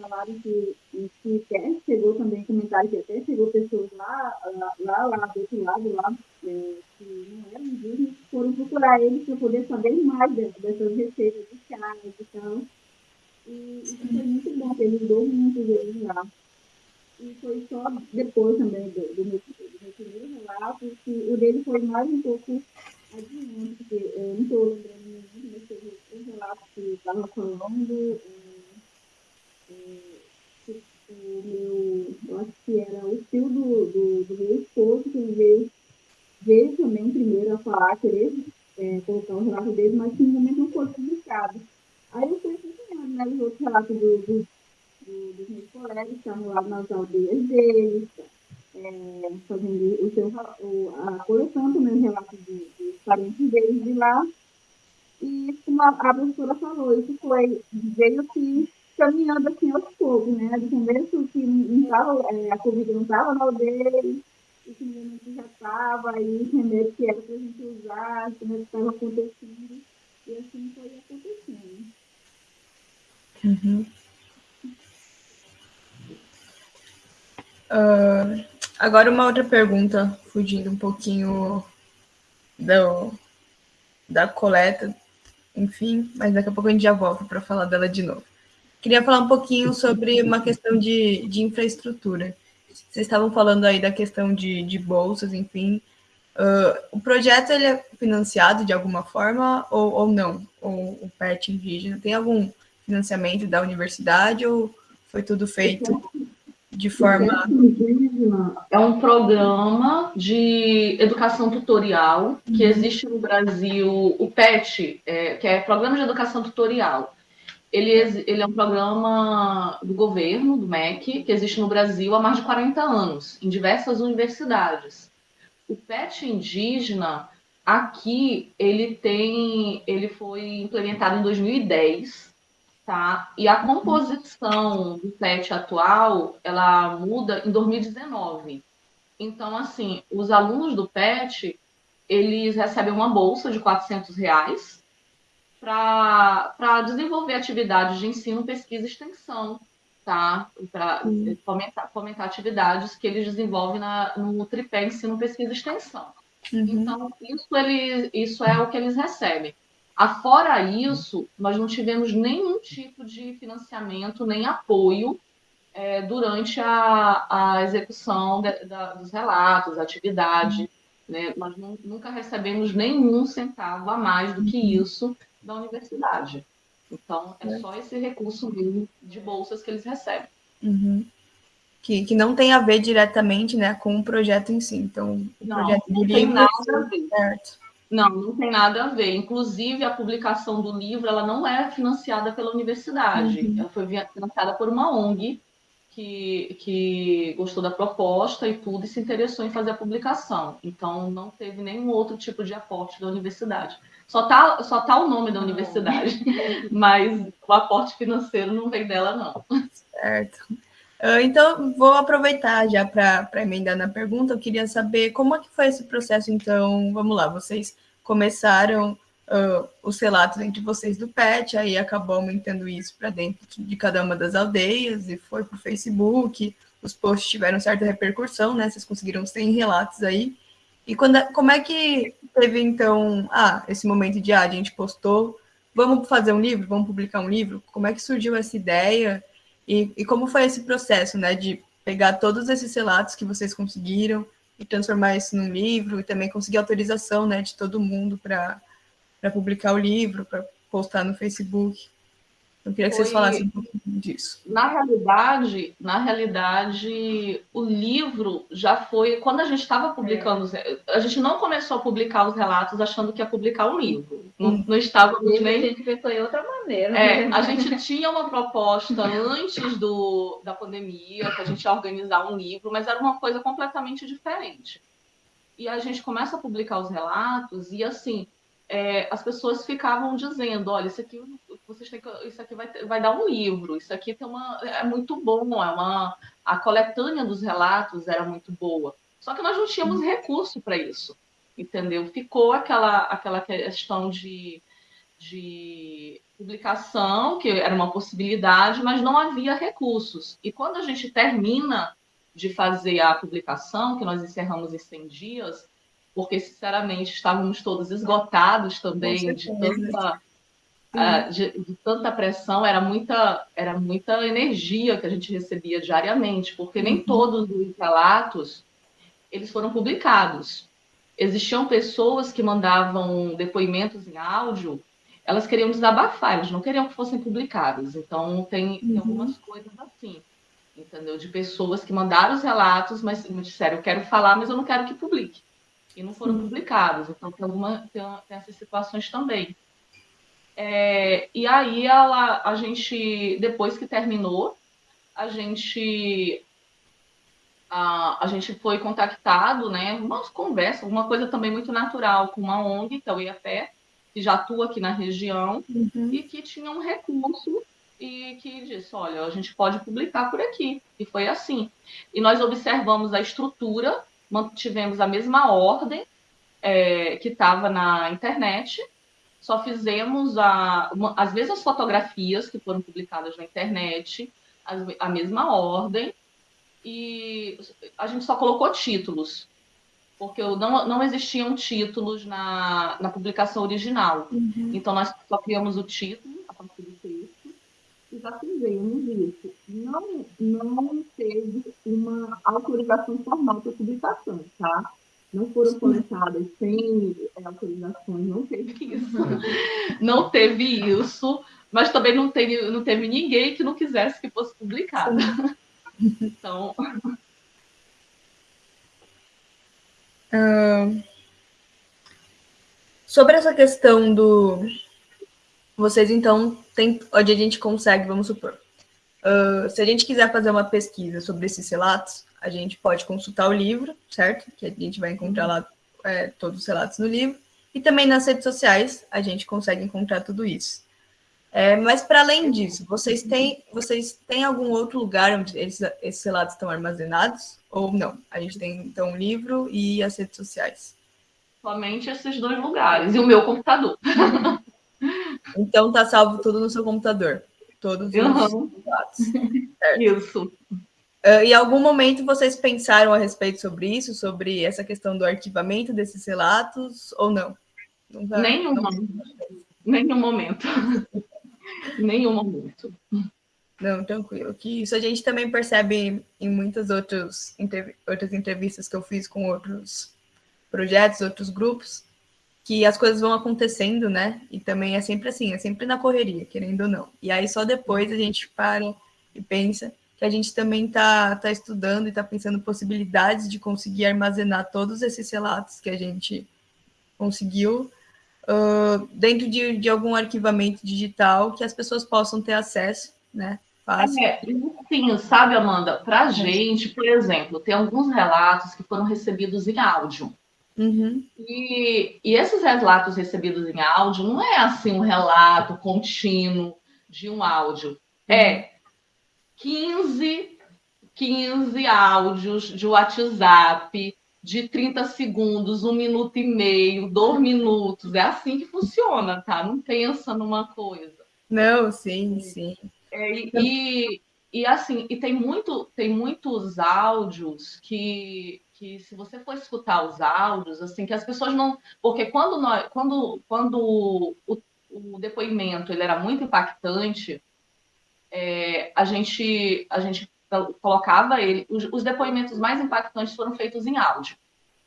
Falaram que, que até chegou também comentário que até chegou pessoas lá, lá, lá, do outro lado, lá, é, que não eram indígenas, foram procurar eles para poder saber mais dessas receitas de chá e tal. E isso foi muito bom, porque ajudou muito eles lá. E foi só depois também do, do meu primeiro relato, que o dele foi mais um pouco adiante, porque eu não estou lembrando muito, mas teve um relato que estava falando, é, é, o meu, eu acho que era o tio do, do, do meu esposo, que veio, veio também primeiro a falar, querer é, colocar o relato dele, mas que no momento não foi publicado. Aí eu fui acompanhando né, os outros relatos do, do, do, meus colegas que lá nas aldeias deles, é, fazendo o seu, o, a coleção também, relatos dos, dos parentes deles de lá. E como a, a professora falou, isso foi, veio que caminhando assim aos poucos, né? De começo que não tava, é, a Covid não estava na aldeia, o que já estava, aí entender que era para a gente usar, como que estava acontecendo, e assim foi acontecendo. Uhum. Uh, agora uma outra pergunta, fugindo um pouquinho do, da coleta, enfim, mas daqui a pouco a gente já volta para falar dela de novo. Queria falar um pouquinho sobre uma questão de, de infraestrutura. Vocês estavam falando aí da questão de, de bolsas, enfim. Uh, o projeto ele é financiado de alguma forma ou, ou não? Ou o PET indígena tem algum financiamento da universidade ou foi tudo feito de forma. É um programa de educação tutorial que uhum. existe no Brasil, o PET, é, que é Programa de Educação Tutorial ele, ele é um programa do governo, do MEC, que existe no Brasil há mais de 40 anos, em diversas universidades. O PET indígena, aqui, ele tem, ele foi implementado em 2010, tá? E a composição do PET atual, ela muda em 2019. Então, assim, os alunos do PET, eles recebem uma bolsa de 400 reais, para desenvolver atividades de ensino, pesquisa e extensão, tá? Para fomentar, fomentar atividades que eles desenvolvem na, no tripé ensino, pesquisa e extensão. Uhum. Então, isso, ele, isso é o que eles recebem. Afora isso, nós não tivemos nenhum tipo de financiamento nem apoio é, durante a, a execução de, da, dos relatos, atividade. Né? Nós nunca recebemos nenhum centavo a mais do que uhum. isso da universidade. Então, é, é só esse recurso mesmo de bolsas que eles recebem. Uhum. Que, que não tem a ver diretamente né, com o projeto em si. Então, o não, projeto não tem nada a ver. Certo. Não, não tem nada a ver. Inclusive, a publicação do livro ela não é financiada pela universidade. Uhum. Ela foi financiada por uma ONG que, que gostou da proposta e tudo e se interessou em fazer a publicação. Então, não teve nenhum outro tipo de aporte da universidade. Só tá, só tá o nome da universidade, mas o aporte financeiro não vem dela, não. Certo. Ah, então, vou aproveitar já para emendar na pergunta. Eu queria saber como é que foi esse processo. Então, vamos lá, vocês começaram uh, os relatos entre vocês do PET, aí acabou aumentando isso para dentro de cada uma das aldeias e foi para o Facebook. Os posts tiveram certa repercussão, né? Vocês conseguiram 100 relatos aí. E quando, como é que teve, então, ah, esse momento de, ah, a gente postou, vamos fazer um livro, vamos publicar um livro? Como é que surgiu essa ideia? E, e como foi esse processo, né, de pegar todos esses relatos que vocês conseguiram e transformar isso num livro e também conseguir autorização, né, de todo mundo para publicar o livro, para postar no Facebook? Eu queria que Foi... vocês falassem um pouquinho disso. Na realidade, na realidade, o livro já foi quando a gente estava publicando, é. a gente não começou a publicar os relatos achando que ia publicar um livro. Não, hum. não estávamos nem. A gente pensou em outra maneira. É, a gente tinha uma proposta antes do, da pandemia, que a gente ia organizar um livro, mas era uma coisa completamente diferente. E a gente começa a publicar os relatos e assim é, as pessoas ficavam dizendo, olha, isso aqui vocês têm que, isso aqui vai, vai dar um livro, isso aqui tem uma, é muito bom, é uma a coletânea dos relatos era muito boa. Só que nós não tínhamos recurso para isso, entendeu? Ficou aquela aquela questão de, de publicação, que era uma possibilidade, mas não havia recursos. E quando a gente termina de fazer a publicação, que nós encerramos em 100 dias, porque, sinceramente, estávamos todos esgotados também de tanta, uh, de, de, tanta pressão, era muita, era muita energia que a gente recebia diariamente, porque nem uhum. todos os relatos eles foram publicados. Existiam pessoas que mandavam depoimentos em áudio, elas queriam desabafar, elas não queriam que fossem publicados. Então, tem, tem uhum. algumas coisas assim, entendeu? De pessoas que mandaram os relatos, mas me disseram, eu quero falar, mas eu não quero que publique e não foram publicados. Então, tem, alguma, tem, tem essas situações também. É, e aí ela, a gente, depois que terminou, a gente a, a gente foi contactado, né? Uma conversa, uma coisa também muito natural com uma ONG, que é o IAPé, que já atua aqui na região uhum. e que tinha um recurso e que disse, olha, a gente pode publicar por aqui. E foi assim. E nós observamos a estrutura, mantivemos a mesma ordem é, que estava na internet, só fizemos a, uma, as mesmas fotografias que foram publicadas na internet, a, a mesma ordem, e a gente só colocou títulos, porque não, não existiam títulos na, na publicação original. Uhum. Então, nós só criamos o título a partir do texto e já fizemos isso. Não, não teve uma autorização formal para publicação, tá? Não foram coletadas sem é, autorizações, não teve isso. não teve isso, mas também não teve, não teve ninguém que não quisesse que fosse publicado. Então. Uh, sobre essa questão do. Vocês, então, tem, onde a gente consegue, vamos supor. Uh, se a gente quiser fazer uma pesquisa sobre esses relatos, a gente pode consultar o livro, certo? Que a gente vai encontrar lá é, todos os relatos no livro. E também nas redes sociais a gente consegue encontrar tudo isso. É, mas para além disso, vocês têm, vocês têm algum outro lugar onde esses, esses relatos estão armazenados? Ou não? A gente tem então o livro e as redes sociais. Somente esses dois lugares. E o meu computador. então tá salvo tudo no seu computador. Todos os uhum. relatos. Certo? Isso. Uh, em algum momento vocês pensaram a respeito sobre isso, sobre essa questão do arquivamento desses relatos, ou não? Nenhum, não... Nenhum momento. Nenhum momento. Não, tranquilo. Que isso a gente também percebe em muitas outros, outras entrevistas que eu fiz com outros projetos, outros grupos, que as coisas vão acontecendo, né? E também é sempre assim, é sempre na correria, querendo ou não. E aí só depois a gente para e pensa que a gente também está tá estudando e está pensando possibilidades de conseguir armazenar todos esses relatos que a gente conseguiu uh, dentro de, de algum arquivamento digital que as pessoas possam ter acesso, né? Fácil. É, sim, sabe, Amanda, para a gente, por exemplo, tem alguns relatos que foram recebidos em áudio. Uhum. E, e esses relatos recebidos em áudio não é assim um relato contínuo de um áudio. É 15, 15 áudios de WhatsApp de 30 segundos, um minuto e meio, dois minutos. É assim que funciona, tá? Não pensa numa coisa. Não, sim, sim. É, e, e assim, e tem, muito, tem muitos áudios que, que se você for escutar os áudios, assim, que as pessoas não. Porque quando, nós, quando, quando o, o depoimento ele era muito impactante, é, a, gente, a gente colocava ele. Os, os, depoimentos mais impactantes foram feitos em áudio.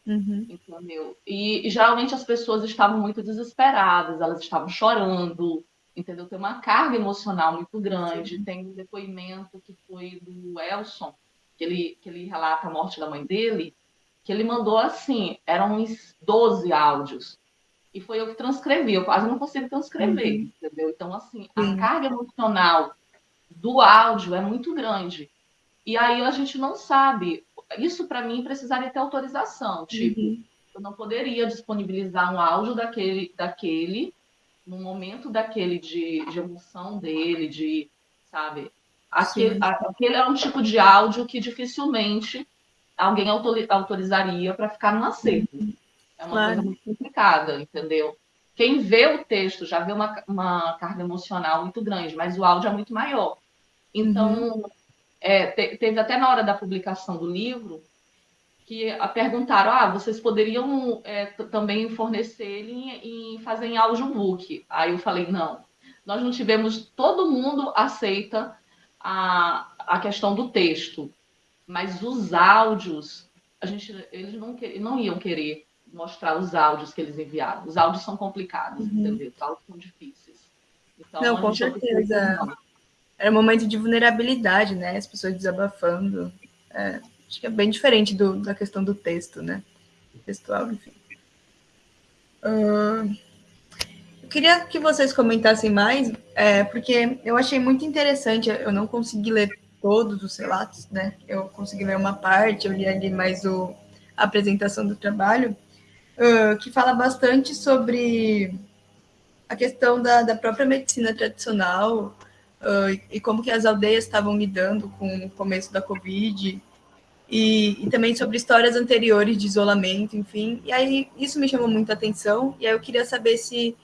Uhum. Entendeu? E, e, geralmente as pessoas estavam muito desesperadas, elas estavam chorando, entendeu? Tem uma carga emocional muito grande. Sim. Tem um depoimento que foi do Elson, que ele, que ele relata a morte da mãe dele, que ele mandou assim: eram uns 12 áudios. E foi eu que transcrevi, eu quase não consigo transcrever, uhum. entendeu? Então, assim, a carga emocional do áudio é muito grande. E aí a gente não sabe. Isso para mim precisaria ter autorização. Tipo, uhum. eu não poderia disponibilizar um áudio daquele, daquele no momento daquele de, de emoção dele, de, sabe? Aquele, aquele é um tipo de áudio que dificilmente alguém autorizaria para ficar no acerto. Uhum. É uma claro. coisa muito complicada, entendeu? Quem vê o texto já vê uma, uma carga emocional muito grande, mas o áudio é muito maior. Então, uhum. é, te, teve até na hora da publicação do livro que a perguntaram: ah, vocês poderiam é, também fornecer ele e fazer em audiobook? Aí eu falei: não, nós não tivemos, todo mundo aceita a, a questão do texto, mas os áudios, a gente, eles não, não iam querer mostrar os áudios que eles enviaram. Os áudios são complicados, uhum. entendeu? Os áudios são difíceis. Então, não, com certeza era um momento de vulnerabilidade, né? As pessoas desabafando. É, acho que é bem diferente do, da questão do texto, né? Textual, enfim. Uh, queria que vocês comentassem mais, é, porque eu achei muito interessante, eu não consegui ler todos os relatos, né? Eu consegui ler uma parte, eu li ali mais o, a apresentação do trabalho, uh, que fala bastante sobre a questão da, da própria medicina tradicional uh, e como que as aldeias estavam lidando com o começo da Covid e, e, também sobre histórias anteriores de isolamento, enfim. E aí isso me chamou muita atenção e aí eu queria saber se,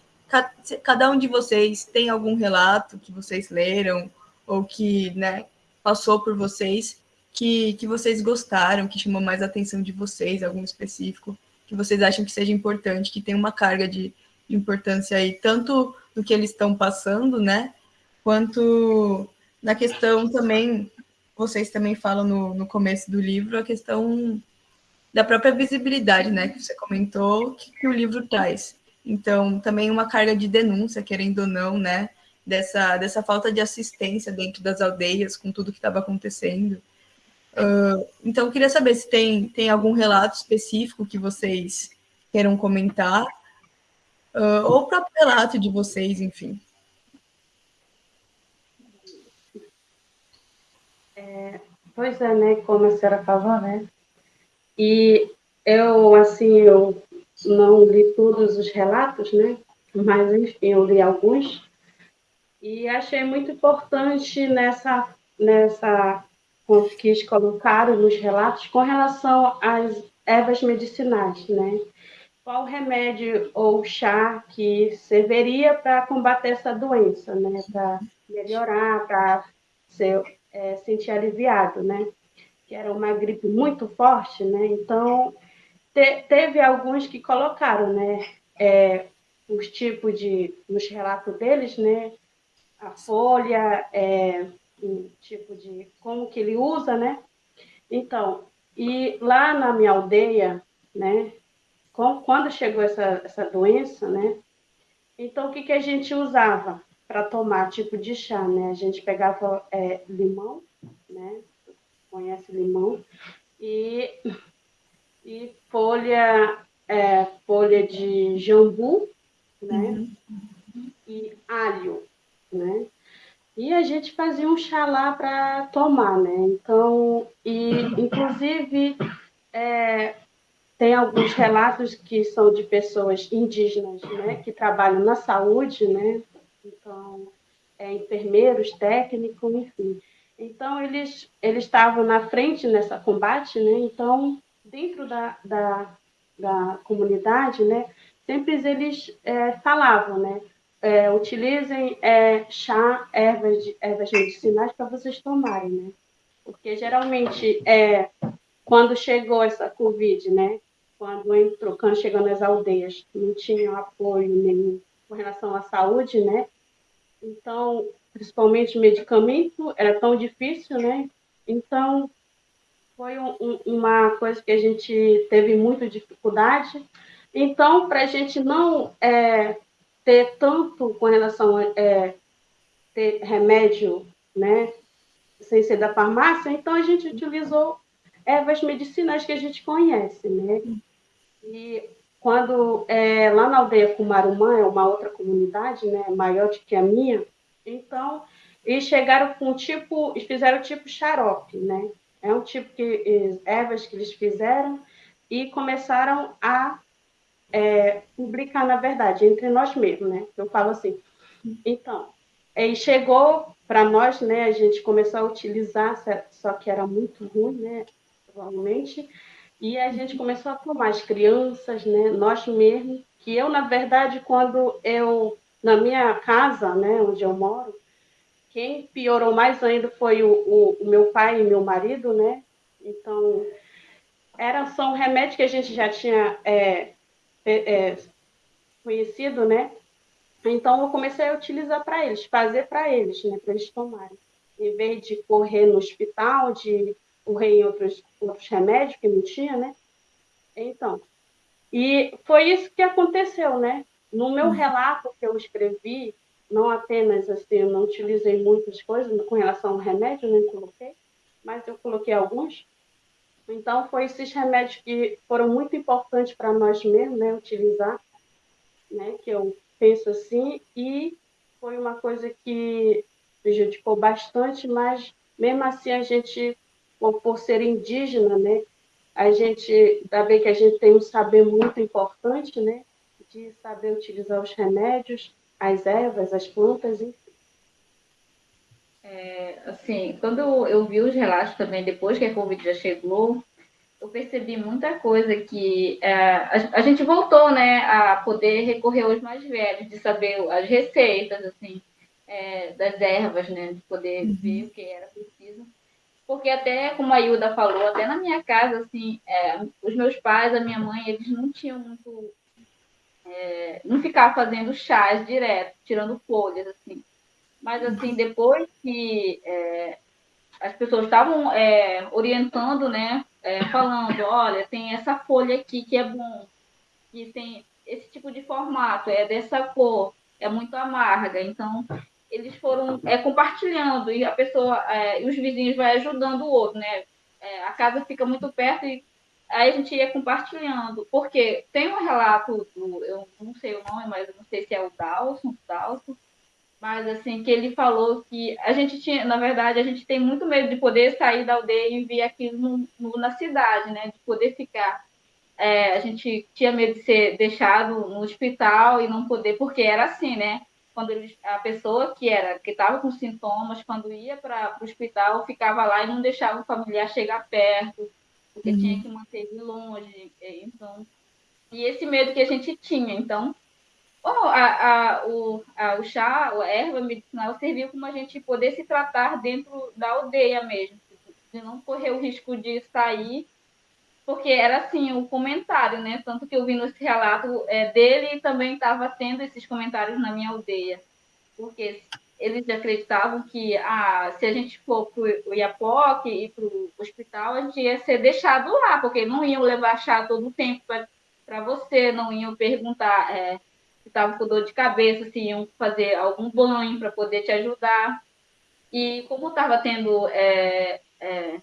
se cada um de vocês tem algum relato que vocês leram ou que né, passou por vocês que, que vocês gostaram, que chamou mais a atenção de vocês, algum específico que vocês acham que seja importante, que tem uma carga de, importância aí, tanto no que eles estão passando, né, quanto na questão também, vocês também falam no, no começo do livro, a questão da própria visibilidade, né, que você comentou, que, que o livro traz. Então, também uma carga de denúncia, querendo ou não, né, dessa, dessa falta de assistência dentro das aldeias, com tudo que estava acontecendo. Uh, então, queria saber se tem, tem algum relato específico que vocês queiram comentar, uh, ou o próprio relato de vocês, enfim. É, pois é, né, como a senhora falou, né, e eu, assim, eu não li todos os relatos, né, mas, enfim, eu li alguns, e achei muito importante nessa, nessa que colocaram nos relatos com relação às ervas medicinais, né? Qual remédio ou chá que serviria para combater essa doença, né? Para melhorar, para é, sentir aliviado, né? Que era uma gripe muito forte, né? Então, te, teve alguns que colocaram, né? É, os tipos de, nos relatos deles, né? A folha, é, tipo de como que ele usa, né? Então, e lá na minha aldeia, né? Quando chegou essa, essa doença, né? Então, o que, que a gente usava para tomar, tipo de chá, né? A gente pegava é, limão, né? Conhece limão? E, e folha, é, folha de jambu, né? Uhum. E alho, né? E a gente fazia um chá lá para tomar, né? Então, e inclusive é, tem alguns relatos que são de pessoas indígenas, né? Que trabalham na saúde, né? Então, é, enfermeiros, técnicos, enfim. Então, eles, eles estavam na frente nessa combate, né? Então, dentro da, da, da comunidade, né? Sempre eles é, falavam, né? É, utilizem é, chá, ervas, ervas medicinais para vocês tomarem, né? Porque geralmente, é, quando chegou essa Covid, né? Quando entrou, quando chegou nas aldeias, não tinha apoio nenhum com relação à saúde, né? Então, principalmente medicamento, era tão difícil, né? Então, foi um, um, uma coisa que a gente teve muita dificuldade. Então, para a gente não é, ter tanto com relação a é, ter remédio, né, sem ser da farmácia, então a gente utilizou ervas medicinais que a gente conhece, né? E quando é, lá na aldeia Cumarumã, é uma outra comunidade, né, maior do que a minha, então eles chegaram com tipo, fizeram tipo xarope, né? É um tipo de ervas que eles fizeram e começaram a é, publicar, na verdade, entre nós mesmos, né? Eu falo assim. Então, aí chegou para nós, né? A gente começou a utilizar, só que era muito ruim, né? Provavelmente. E a gente começou a tomar as crianças, né? Nós mesmos. Que eu, na verdade, quando eu na minha casa, né? Onde eu moro, quem piorou mais ainda foi o, o, o meu pai e meu marido, né? Então, era só um remédio que a gente já tinha é, é, é, conhecido, né? Então eu comecei a utilizar para eles, fazer para eles, né? Para eles tomarem. Em vez de correr no hospital, de correr em outros, outros remédios que não tinha, né? Então, e foi isso que aconteceu, né? No meu uhum. relato que eu escrevi, não apenas assim, eu não utilizei muitas coisas com relação ao remédio, nem coloquei, mas eu coloquei alguns. Então, foi esses remédios que foram muito importantes para nós mesmos, né, utilizar, né, que eu, penso assim, e foi uma coisa que prejudicou bastante, mas mesmo assim a gente, por ser indígena, né, a gente, ainda bem que a gente tem um saber muito importante, né, de saber utilizar os remédios, as ervas, as plantas, enfim. É, assim, quando eu vi os relatos também, depois que a Covid já chegou, eu percebi muita coisa que é, a, a, gente voltou, né, a poder recorrer aos mais velhos, de saber as receitas, assim, é, das ervas, né, de poder uhum. ver o que era preciso. Porque até, como a Hilda falou, até na minha casa, assim, é, os meus pais, a minha mãe, eles não tinham muito... É, não ficavam fazendo chás direto, tirando folhas, assim. Mas, assim, depois que é, as pessoas estavam é, orientando, né, é, falando, olha, tem essa folha aqui que é bom, que tem esse tipo de formato, é dessa cor, é muito amarga, então eles foram é, compartilhando e a pessoa é, e os vizinhos vai ajudando o outro, né? É, a casa fica muito perto e aí a gente ia compartilhando, porque tem um relato do, eu não sei o nome, mas eu não sei se é o Dalson, Dalson, mas assim que ele falou que a gente tinha, na verdade, a gente tem muito medo de poder sair da aldeia e ver aquilo no, no, na cidade, né? De poder ficar é, a gente tinha medo de ser deixado no hospital e não poder, porque era assim, né? quando eles, a pessoa que era que estava com sintomas, quando ia para o hospital, ficava lá e não deixava o familiar chegar perto, porque uhum. tinha que manter ele longe. Então, e esse medo que a gente tinha. Então, oh, a, a, o, a, o chá, a erva medicinal serviu como a gente poder se tratar dentro da aldeia mesmo, de não correr o risco de sair porque era assim o comentário, né? Tanto que eu vi nesse relato é, dele também estava tendo esses comentários na minha aldeia, porque eles acreditavam que ah, se a gente for para o Iapoque e para o hospital, a gente ia ser deixado lá, porque não iam levar chá todo o tempo para você, não iam perguntar é, se estava com dor de cabeça, se iam fazer algum banho para poder te ajudar. E como estava tendo é, é,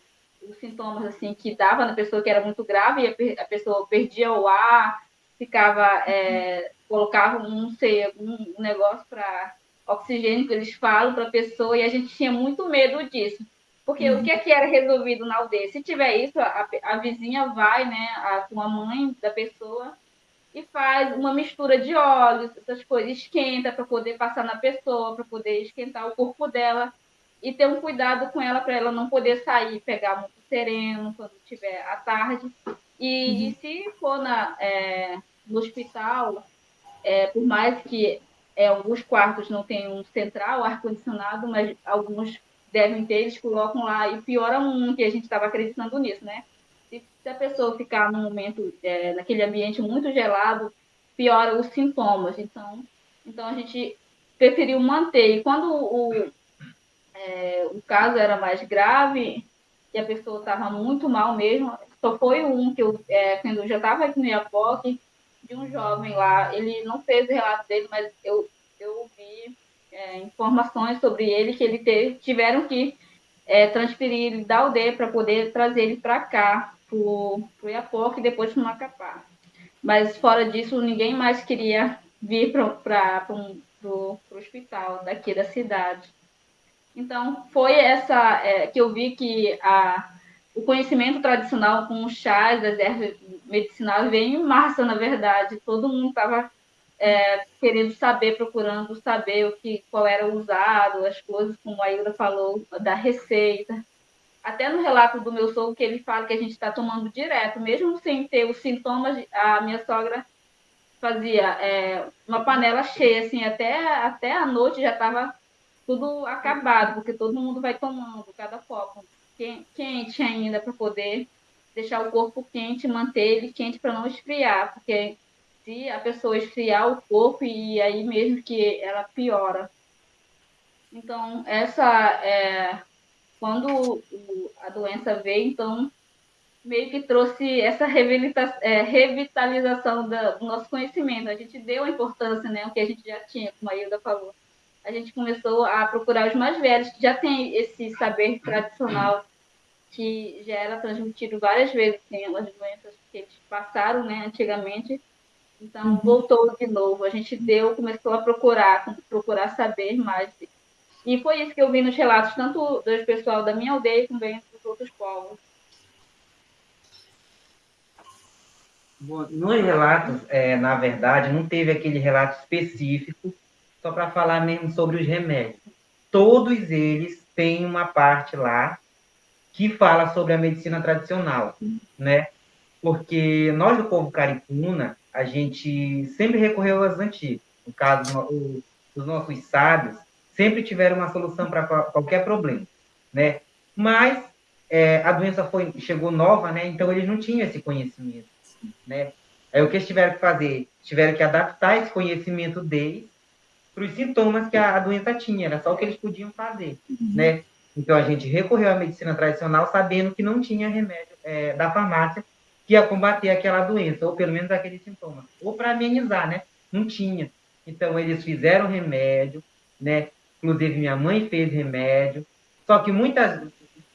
os sintomas assim que dava na pessoa que era muito grave, a pessoa perdia o ar, ficava, é, colocava, não sei, algum negócio para oxigênio que eles falam para a pessoa, e a gente tinha muito medo disso. Porque uhum. o que, é que era resolvido na aldeia? Se tiver isso, a, a vizinha vai, né, a, com a mãe da pessoa, e faz uma mistura de óleos, essas coisas, esquenta para poder passar na pessoa, para poder esquentar o corpo dela e ter um cuidado com ela para ela não poder sair, pegar muito sereno quando tiver à tarde. E, uhum. e se for na, é, no hospital, é, por mais que é, alguns quartos não tenham central, ar-condicionado, mas alguns devem ter, eles colocam lá e piora um, que a gente estava acreditando nisso, né? Se, a pessoa ficar no momento, é, naquele ambiente muito gelado, piora os sintomas. Então, então a gente preferiu manter. E quando o, é, o caso era mais grave e a pessoa estava muito mal mesmo. Só foi um que eu, é, quando eu já estava aqui no Iapoque, de um jovem lá. Ele não fez o relato dele, mas eu, eu ouvi é, informações sobre ele que ele teve, tiveram que é, transferir ele da aldeia para poder trazer ele para cá, para o Iapoque e depois para o Macapá. Mas fora disso, ninguém mais queria vir para o hospital daqui da cidade. Então, foi essa é, que eu vi que a, o conhecimento tradicional com os chás, das ervas medicinais, veio em massa, na verdade. Todo mundo estava é, querendo saber, procurando saber o que, qual era usado, as coisas, como a Ilda falou, da receita. Até no relato do meu sogro, que ele fala que a gente está tomando direto, mesmo sem ter os sintomas, a minha sogra fazia é, uma panela cheia, assim, até, até a noite já estava tudo acabado, porque todo mundo vai tomando cada copo quente ainda para poder deixar o corpo quente, manter ele quente para não esfriar, porque se a pessoa esfriar o corpo e aí mesmo que ela piora. Então, essa é quando a doença veio, então meio que trouxe essa é, revitalização do nosso conhecimento. A gente deu a importância, né, o que a gente já tinha, como a Hilda falou a gente começou a procurar os mais velhos, que já têm esse saber tradicional que já era transmitido várias vezes, tem as doenças que eles passaram né, antigamente, Então, uhum. voltou de novo. A gente deu, começou a procurar, procurar saber mais. E foi isso que eu vi nos relatos, tanto do pessoal da minha aldeia, como dos outros povos. Bom, nos relatos, é, na verdade, não teve aquele relato específico, só para falar mesmo sobre os remédios. Todos eles têm uma parte lá que fala sobre a medicina tradicional, né? Porque nós do povo caricuna, a gente sempre recorreu aos antigos. No caso, os nossos sábios sempre tiveram uma solução para qualquer problema, né? Mas é, a doença foi chegou nova, né? Então eles não tinham esse conhecimento, né? Aí o que eles tiveram que fazer? Tiveram que adaptar esse conhecimento deles para os sintomas que a, a, doença tinha, era só o que eles podiam fazer, uhum. né? Então a gente recorreu à medicina tradicional sabendo que não tinha remédio é, da farmácia que ia combater aquela doença, ou pelo menos aquele sintoma, ou para amenizar, né? Não tinha. Então eles fizeram remédio, né? Inclusive minha mãe fez remédio. Só que muitas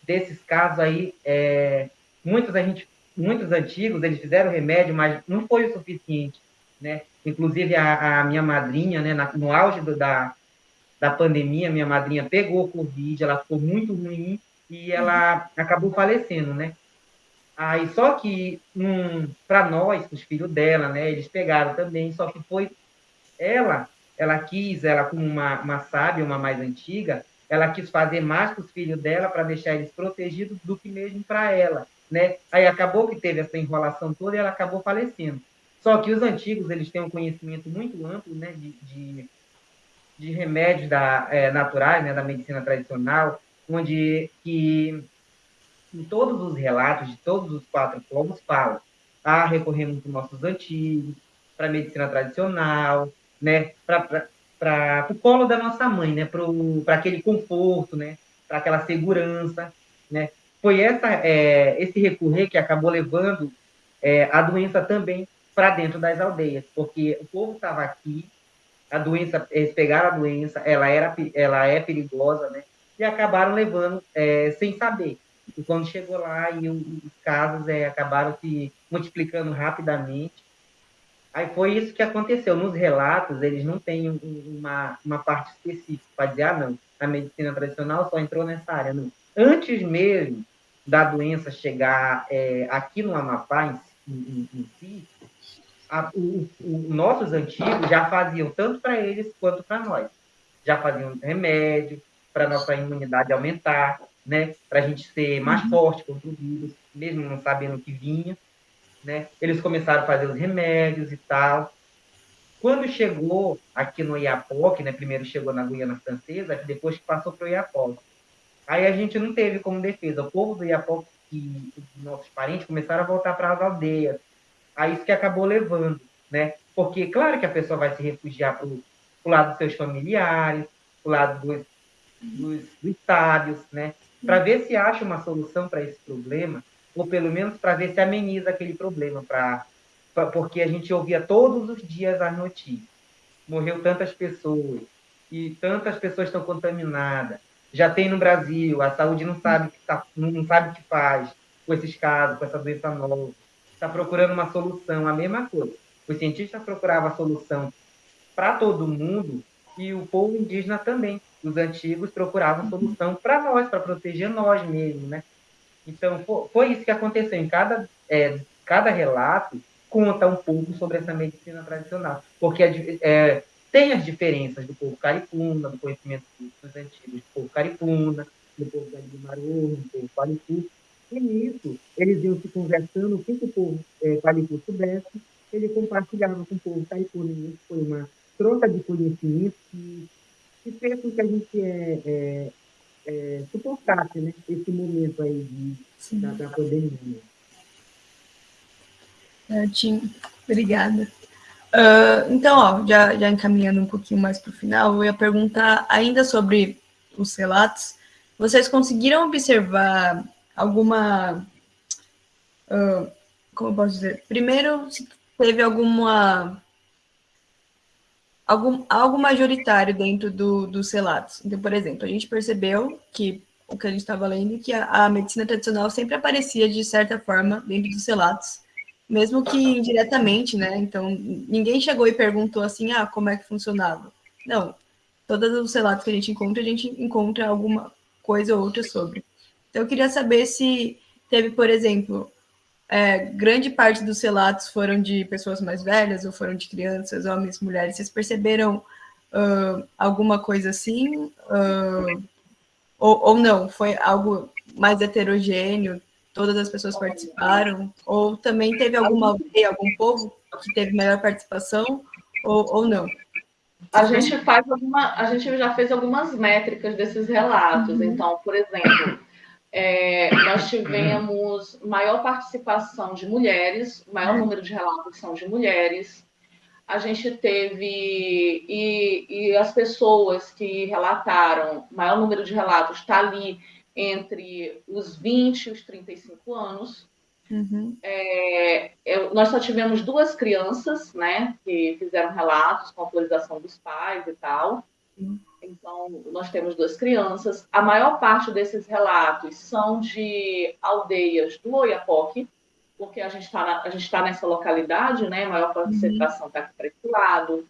desses casos aí, é, muitos a gente, muitos antigos, eles fizeram remédio, mas não foi o suficiente, né? Inclusive a, a minha madrinha, né? Na, no auge do, da da pandemia, minha madrinha pegou Covid, ela ficou muito ruim e ela acabou falecendo, né? Aí só que um, para nós, os filhos dela, né, eles pegaram também, só que foi ela, ela quis, ela como uma, uma sábia, uma mais antiga, ela quis fazer mais para os filhos dela para deixar eles protegidos do que mesmo para ela, né? Aí acabou que teve essa enrolação toda e ela acabou falecendo. Só que os antigos, eles têm um conhecimento muito amplo, né, de, de de remédios da, é, naturais, né, da medicina tradicional, onde que em todos os relatos de todos os quatro povos falam, ah, recorremos para os nossos antigos, para a medicina tradicional, né, para o colo da nossa mãe, né, para aquele conforto, né, para aquela segurança, né. Foi essa, é, esse recorrer que acabou levando é, a doença também para dentro das aldeias, porque o povo estava aqui, a doença, eles pegaram a doença, ela, era, ela é perigosa, né? E acabaram levando é, sem saber. E quando chegou lá, e os casos é, acabaram se multiplicando rapidamente. Aí foi isso que aconteceu. Nos relatos, eles não têm uma, uma parte específica para dizer, ah, não, a medicina tradicional só entrou nessa área. Não. Antes mesmo da doença chegar é, aqui no Amapá, em, em, em si, a, o, o, nossos antigos já faziam tanto para eles quanto para nós. Já faziam remédio para nossa imunidade aumentar, né? Para a gente ser mais uhum. forte contra o vírus, mesmo não sabendo o que vinha, né? Eles começaram a fazer os remédios e tal. Quando chegou aqui no Iapoque, né? Primeiro chegou na Guiana Francesa, depois passou para o Iapoque. Aí a gente não teve como defesa. O povo do Iapoque, que nossos parentes começaram a voltar para as aldeias, a isso que acabou levando, né? Porque, claro que a pessoa vai se refugiar para o lado dos seus familiares, para o lado dos, dos, dos né? Para ver se acha uma solução para esse problema, ou pelo menos para ver se ameniza aquele problema, pra, pra, porque a gente ouvia todos os dias as notícias. Morreu tantas pessoas, e tantas pessoas estão contaminadas. Já tem no Brasil, a saúde não sabe, que tá, não sabe o que faz com esses casos, com essa doença nova está procurando uma solução, a mesma coisa. Os cientistas procuravam a solução para todo mundo e o povo indígena também. Os antigos procuravam solução para nós, para proteger nós mesmos, né? Então, foi isso que aconteceu. Em cada, é, cada relato conta um pouco sobre essa medicina tradicional, porque é, tem as diferenças do povo caripuna, do conhecimento dos antigos do povo caripuna, do povo da Maru, do povo paricu, e nisso, eles iam se conversando, o que, o povo é, Palicu soubesse, ele compartilhava com o povo Taipuna. Isso foi uma troca de conhecimento que, que fez com que a gente é, é, é, suportasse né, esse momento aí de, da, da pandemia. É, Tim, obrigada. Uh, então, ó, já, já encaminhando um pouquinho mais para o final, eu ia perguntar ainda sobre os relatos. Vocês conseguiram observar alguma. Uh, como eu posso dizer? Primeiro, se teve alguma. Algo majoritário dentro do, dos relatos. Então, por exemplo, a gente percebeu que o que a gente estava lendo, que a, a, medicina tradicional sempre aparecia de certa forma dentro dos relatos. mesmo que indiretamente, né? Então, ninguém chegou e perguntou assim, ah, como é que funcionava. Não, todos os relatos que a gente encontra, a gente encontra alguma coisa ou outra sobre. Então, eu queria saber se teve, por exemplo, é, grande parte dos relatos foram de pessoas mais velhas ou foram de crianças, homens, mulheres. Vocês perceberam uh, alguma coisa assim? Uh, ou, ou não? Foi algo mais heterogêneo? Todas as pessoas participaram? Ou também teve alguma aldeia, algum povo que teve maior participação? Ou, ou não? A gente faz alguma, a gente já fez algumas métricas desses relatos. Uhum. Então, por exemplo, é, nós tivemos maior participação de mulheres, maior número de relatos são de mulheres. A gente teve, e, e as pessoas que relataram, maior número de relatos está ali entre os 20 e os 35 anos. Uhum. É, eu, nós só tivemos duas crianças, né, que fizeram relatos com autorização dos pais e tal. Uhum. Então, nós temos duas crianças. A maior parte desses relatos são de aldeias do Oiapoque, porque a gente está tá nessa localidade, né? A maior concentração está aqui para esse lado.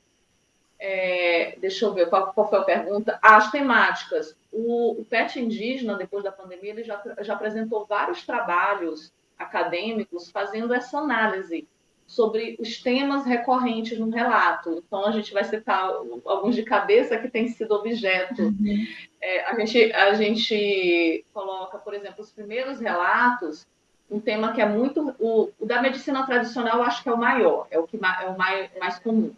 É, deixa eu ver qual, qual, foi a pergunta. As temáticas. O, o PET indígena, depois da pandemia, ele já, já apresentou vários trabalhos acadêmicos fazendo essa análise sobre os temas recorrentes no relato. Então, a gente vai citar alguns de cabeça que têm sido objeto. Uhum. É, a, gente, a gente coloca, por exemplo, os primeiros relatos, um tema que é muito. O, o da medicina tradicional, eu acho que é o maior, é o, que, é o mais, mais comum.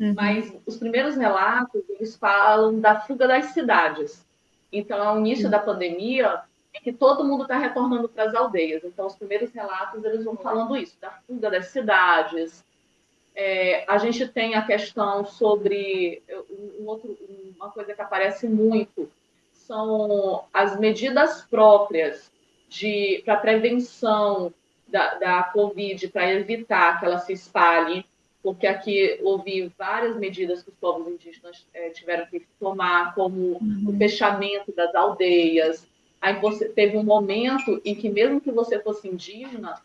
Uhum. Mas os primeiros relatos, eles falam da fuga das cidades. Então, ao início uhum. da pandemia, é que todo mundo está retornando para as aldeias. Então, os primeiros relatos eles vão falando isso, da fuga das cidades. É, a gente tem a questão sobre um outro, uma coisa que aparece muito são as medidas próprias de para prevenção da, da Covid, para evitar que ela se espalhe, porque aqui houve várias medidas que os povos indígenas é, tiveram que tomar, como uhum. o fechamento das aldeias, Aí você teve um momento em que, mesmo que você fosse indígena,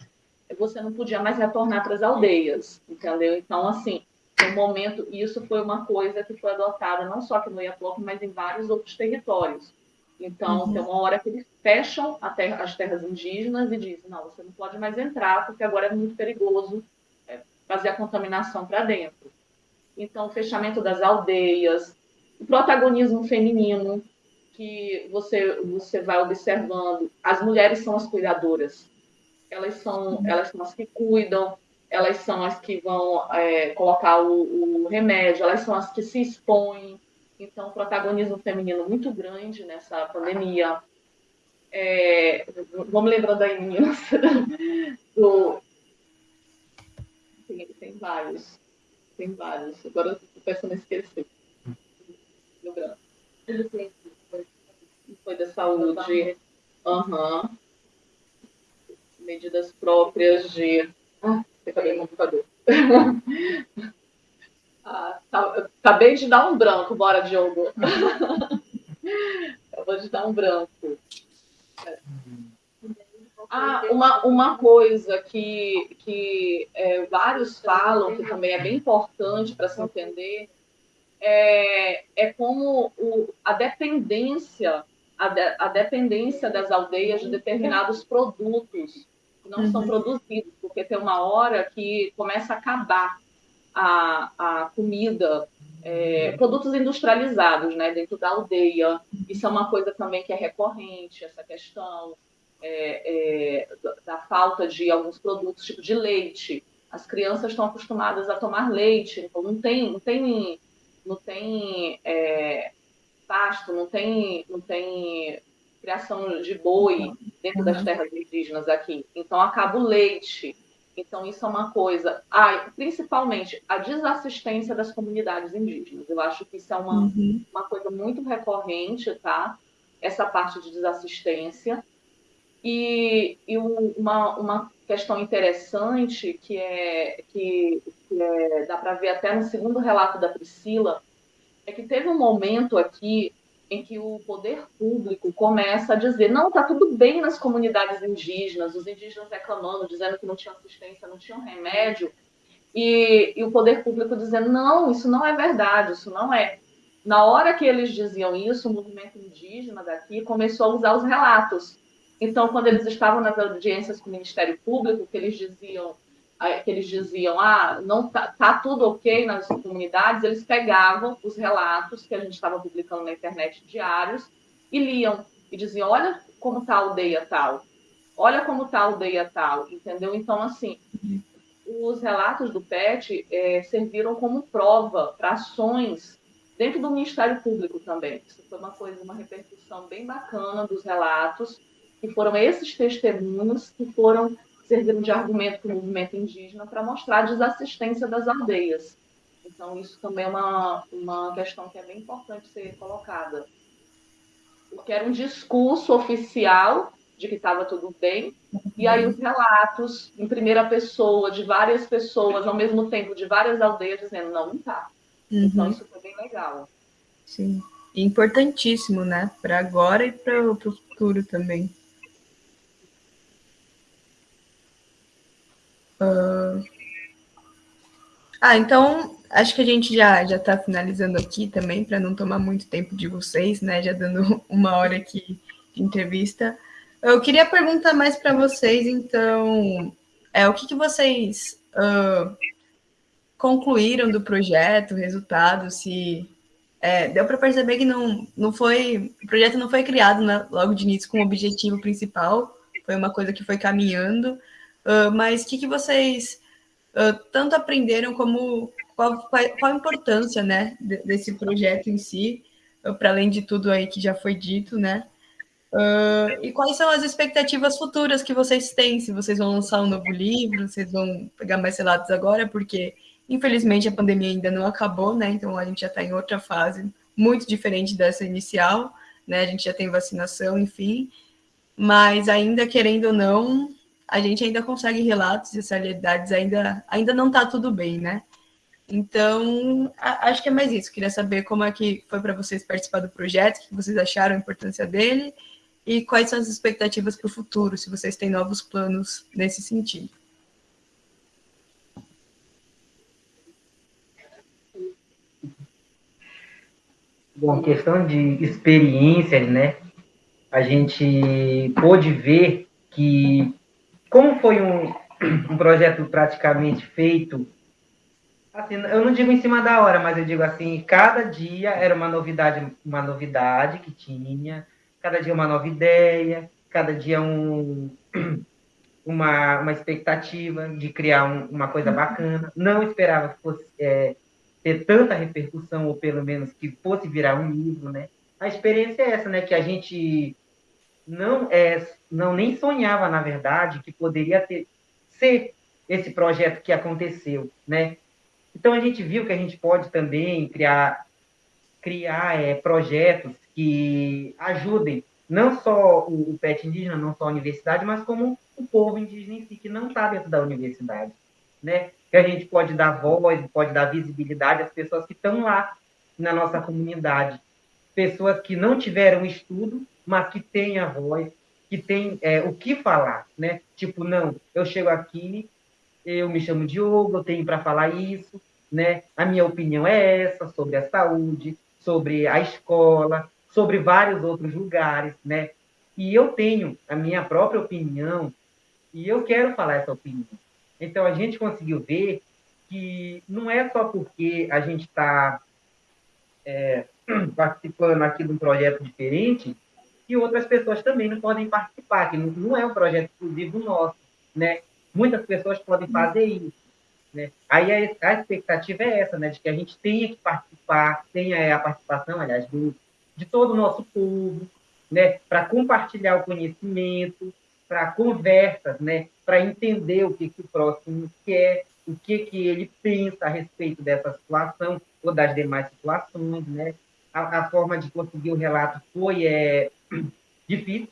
você não podia mais retornar para as aldeias, entendeu? Então, assim, no momento, isso foi uma coisa que foi adotada não só aqui no Iapoque, mas em vários outros territórios. Então, uhum. tem uma hora que eles fecham terra, as terras indígenas e dizem: não, você não pode mais entrar, porque agora é muito perigoso é, fazer a contaminação para dentro. Então, o fechamento das aldeias, o protagonismo feminino, que você, você vai observando, as mulheres são as cuidadoras. Elas são, elas são as que cuidam, elas são as que vão é, colocar o, o, remédio, elas são as que se expõem. Então, protagonismo feminino muito grande nessa pandemia. É, vamos lembrando aí, meninas, do... Tem, tem vários. Tem vários. Agora estou pensando em esquecer. Lembrando foi da saúde. Uhum. Medidas próprias de. Ah, cadê o computador? ah, tá, acabei de dar um branco, bora, Diogo. Acabou de dar um branco. Ah, uma, uma coisa que, que é, vários falam, que também é bem importante para se entender, é, é como o, a dependência a, de, a dependência das aldeias de determinados produtos que não uhum. são produzidos, porque tem uma hora que começa a acabar a, a comida, é, produtos industrializados né, dentro da aldeia. Isso é uma coisa também que é recorrente, essa questão é, é, da falta de alguns produtos, tipo de leite. As crianças estão acostumadas a tomar leite, então não tem, não tem, não tem é, pasto, não tem, não tem criação de boi dentro das terras indígenas aqui. Então acaba o leite. Então isso é uma coisa. Ah, principalmente a desassistência das comunidades indígenas. Eu acho que isso é uma, uhum. uma coisa muito recorrente, tá? Essa parte de desassistência. E, e uma, uma questão interessante que é que, que é, dá para ver até no segundo relato da Priscila, é que teve um momento aqui em que o poder público começa a dizer: não, está tudo bem nas comunidades indígenas, os indígenas reclamando, dizendo que não tinha assistência, não tinha remédio, e, e, o poder público dizendo: não, isso não é verdade, isso não é. Na hora que eles diziam isso, o movimento indígena daqui começou a usar os relatos. Então, quando eles estavam nas audiências com o Ministério Público, que eles diziam que eles diziam, ah, não tá, tá, tudo ok nas comunidades, eles pegavam os relatos que a gente estava publicando na internet diários e liam e diziam, olha como tá a aldeia tal, olha como tá a aldeia tal, entendeu? Então, assim, os relatos do PET é, serviram como prova para ações dentro do Ministério Público também. Isso foi uma coisa, uma repercussão bem bacana dos relatos, que foram esses testemunhos que foram serviram de argumento para o movimento indígena para mostrar a desassistência das aldeias. Então, isso também é uma, uma questão que é bem importante ser colocada. Porque era um discurso oficial de que estava tudo bem, e aí os relatos em primeira pessoa de várias pessoas, ao mesmo tempo, de várias aldeias, dizendo, não, não está. Uhum. Então, isso foi bem legal. Sim. Importantíssimo, né? Para agora e para o futuro também. Ah, então acho que a gente já já está finalizando aqui também para não tomar muito tempo de vocês, né? Já dando uma hora aqui de entrevista. Eu queria perguntar mais para vocês, então, é o que, que vocês uh, concluíram do projeto, resultado, se é, deu para perceber que não, não foi o projeto não foi criado né, logo de início com o objetivo principal, foi uma coisa que foi caminhando. Uh, mas o que, que vocês uh, tanto aprenderam como qual, qual, qual, a importância né, desse projeto em si, uh, para além de tudo aí que já foi dito, né? e quais são as expectativas futuras que vocês têm? Se vocês vão lançar um novo livro, vocês vão pegar mais relatos agora, porque infelizmente a pandemia ainda não acabou, né? Então a gente já está em outra fase muito diferente dessa inicial, né? A gente já tem vacinação, enfim, mas ainda querendo ou não, a gente ainda consegue relatos de realidades ainda, ainda não está tudo bem, né? Então, a, acho que é mais isso. Queria saber como é que foi para vocês participar do projeto, o que vocês acharam a importância dele e quais são as expectativas para o futuro, se vocês têm novos planos nesse sentido. Bom, questão de experiências, né? A gente pôde ver que como foi um, um projeto praticamente feito, assim, eu não digo em cima da hora, mas eu digo assim, cada dia era uma novidade, uma novidade que tinha, cada dia uma nova ideia, cada dia um, uma, uma expectativa de criar um, uma coisa bacana. Não esperava que fosse é, ter tanta repercussão, ou pelo menos que fosse virar um livro, né? A experiência é essa, né? Que a gente não é não nem sonhava na verdade que poderia ter ser esse projeto que aconteceu, né? Então a gente viu que a gente pode também criar criar é, projetos que ajudem não só o, o PET indígena, não só a universidade, mas como o povo indígena em si que não está dentro da universidade, né? Que a gente pode dar voz, pode dar visibilidade às pessoas que estão lá na nossa comunidade, pessoas que não tiveram estudo, mas que têm a voz, que têm é, o que falar, né? Tipo, não, eu chego aqui, eu me chamo Diogo, eu tenho para falar isso, né? A minha opinião é essa sobre a saúde, sobre a escola, sobre vários outros lugares, né? E eu tenho a minha própria opinião e eu quero falar essa opinião. Então a gente conseguiu ver que não é só porque a gente está é, participando aqui de um projeto diferente que outras pessoas também não podem participar, que não é um projeto exclusivo nosso, né? Muitas pessoas podem fazer isso, né? Aí a, a expectativa é essa, né? De que a gente tenha que participar, tenha a participação, aliás, do, de todo o nosso povo, né? Para compartilhar o conhecimento, para conversas, né? Para entender o que, que o próximo quer, o que, que ele pensa a respeito dessa situação ou das demais situações, né? A, a forma de conseguir o relato foi é, difícil,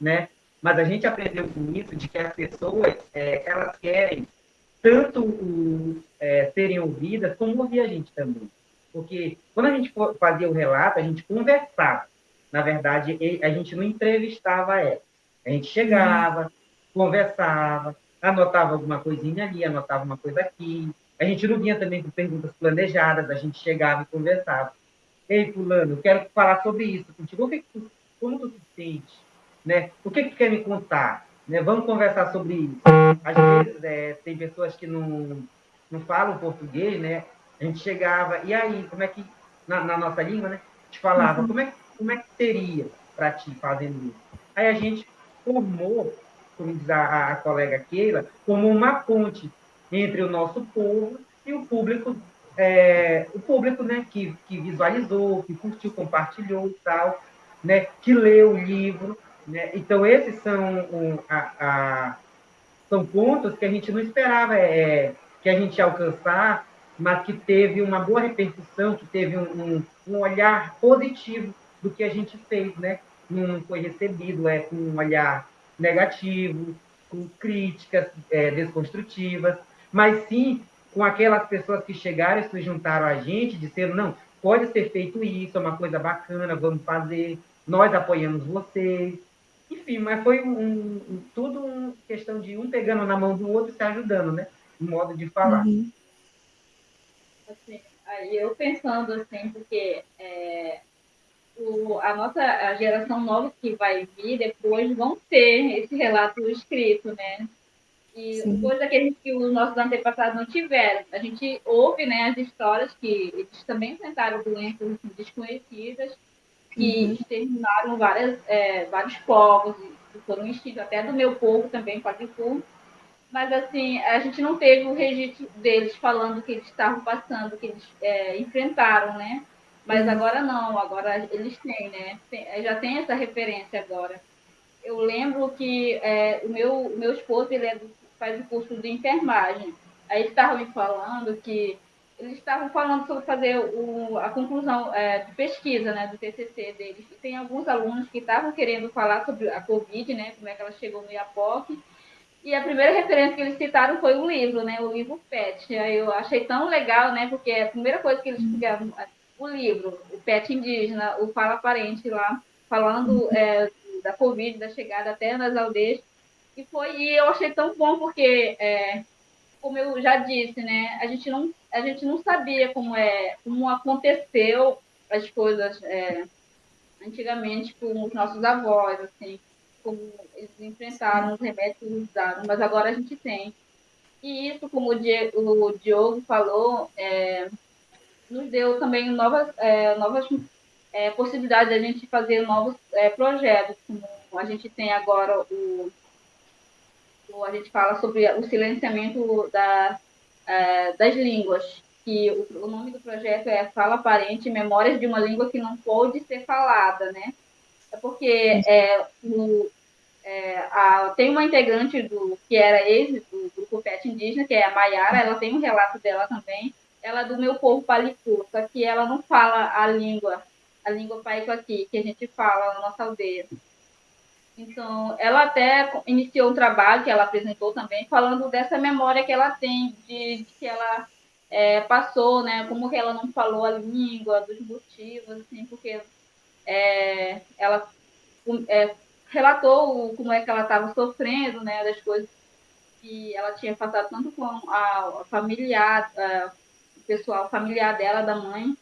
né? Mas a gente aprendeu com isso de que as pessoas é, elas querem tanto o, é, serem ouvidas como ouvir a gente também. Porque quando a gente fazia o relato, a gente conversava. na verdade, a gente não entrevistava ela. A gente chegava, conversava, anotava alguma coisinha ali, anotava uma coisa aqui. A gente não vinha também com perguntas planejadas, a gente chegava e conversava. Ei, fulano, eu quero falar sobre isso contigo. O que, como tu se sente? Né? O que, que tu quer me contar? Né? Vamos conversar sobre isso. Às vezes, é, tem pessoas que não, não falam português, né? A gente chegava, e aí, como é que, na, na nossa língua, né? A gente falava, uhum. como, é, como é que seria para ti fazendo isso? Aí a gente formou, como diz a, a colega Keila, como uma ponte entre o nosso povo e o público, é, o público né, que, que visualizou, que curtiu, compartilhou e tal, né, que leu o livro. Né? Então, esses são, um, a, a, são pontos que a gente não esperava é, que a gente alcançar, mas que teve uma boa repercussão, que teve um, um, um olhar positivo do que a gente fez, né? Não foi recebido é, com um olhar negativo, com críticas é, desconstrutivas, mas sim com aquelas pessoas que chegaram e se juntaram a gente, disseram, não, pode ser feito isso, é uma coisa bacana, vamos fazer, nós apoiamos vocês. Enfim, mas foi um, um, tudo uma questão de um pegando na mão do outro e se ajudando, né? No modo de falar. Uhum. Assim, aí eu pensando assim, porque é, o, a nossa a geração nova que vai vir depois vão ter esse relato escrito, né? E Sim. coisa que, a gente, que os nossos antepassados não tiveram. A gente ouve né, as histórias que eles também enfrentaram doenças assim, desconhecidas, que uhum. exterminaram várias, é, vários povos, que foram extintos, até do meu povo também, Quadricu. Mas, assim, a gente não teve o registro deles falando que eles estavam passando, que eles é, enfrentaram, né? Mas uhum. agora não, agora eles têm, né? Tem, já tem essa referência agora. Eu lembro que é, o meu, meu esposo ele é do, faz o curso de enfermagem. Aí eles estavam me falando que eles estavam falando sobre fazer o, a conclusão é, de pesquisa né, do TCC deles. E tem alguns alunos que estavam querendo falar sobre a Covid, né, como é que ela chegou no IAPOC. E a primeira referência que eles citaram foi o livro, né, o livro PET. Aí eu achei tão legal, né, porque a primeira coisa que eles pegaram o livro, o Pet Indígena, o Fala Parente lá, falando é, da Covid, da chegada até nas aldeias. E foi, e eu achei tão bom porque, é, como eu já disse, né, a gente não, a gente não sabia como é, como aconteceu as coisas é, antigamente com os nossos avós, assim, como eles enfrentaram os remédios eles usaram, mas agora a gente tem. E isso, como o Diego, o Diogo falou, é, nos deu também novas, é, novas é, possibilidades de a gente fazer novos é, projetos, como a gente tem agora o, o, a gente fala sobre o silenciamento da, é, das línguas, que o, o, nome do projeto é Fala Aparente, Memórias de uma Língua que não pode ser falada, né? É porque é, o, é, a, tem uma integrante do que era ex do grupo PET indígena, que é a Maiara, ela tem um relato dela também, ela é do meu povo palicu, só que ela não fala a língua, a língua paico aqui, que a gente fala na nossa aldeia. Então, ela até iniciou um trabalho que ela apresentou também, falando dessa memória que ela tem, de, de que ela é, passou, né, como que ela não falou a língua, dos motivos, assim, porque é, ela é, relatou como é que ela estava sofrendo, né, das coisas que ela tinha passado tanto com a, familiar, a, pessoal familiar dela, da mãe,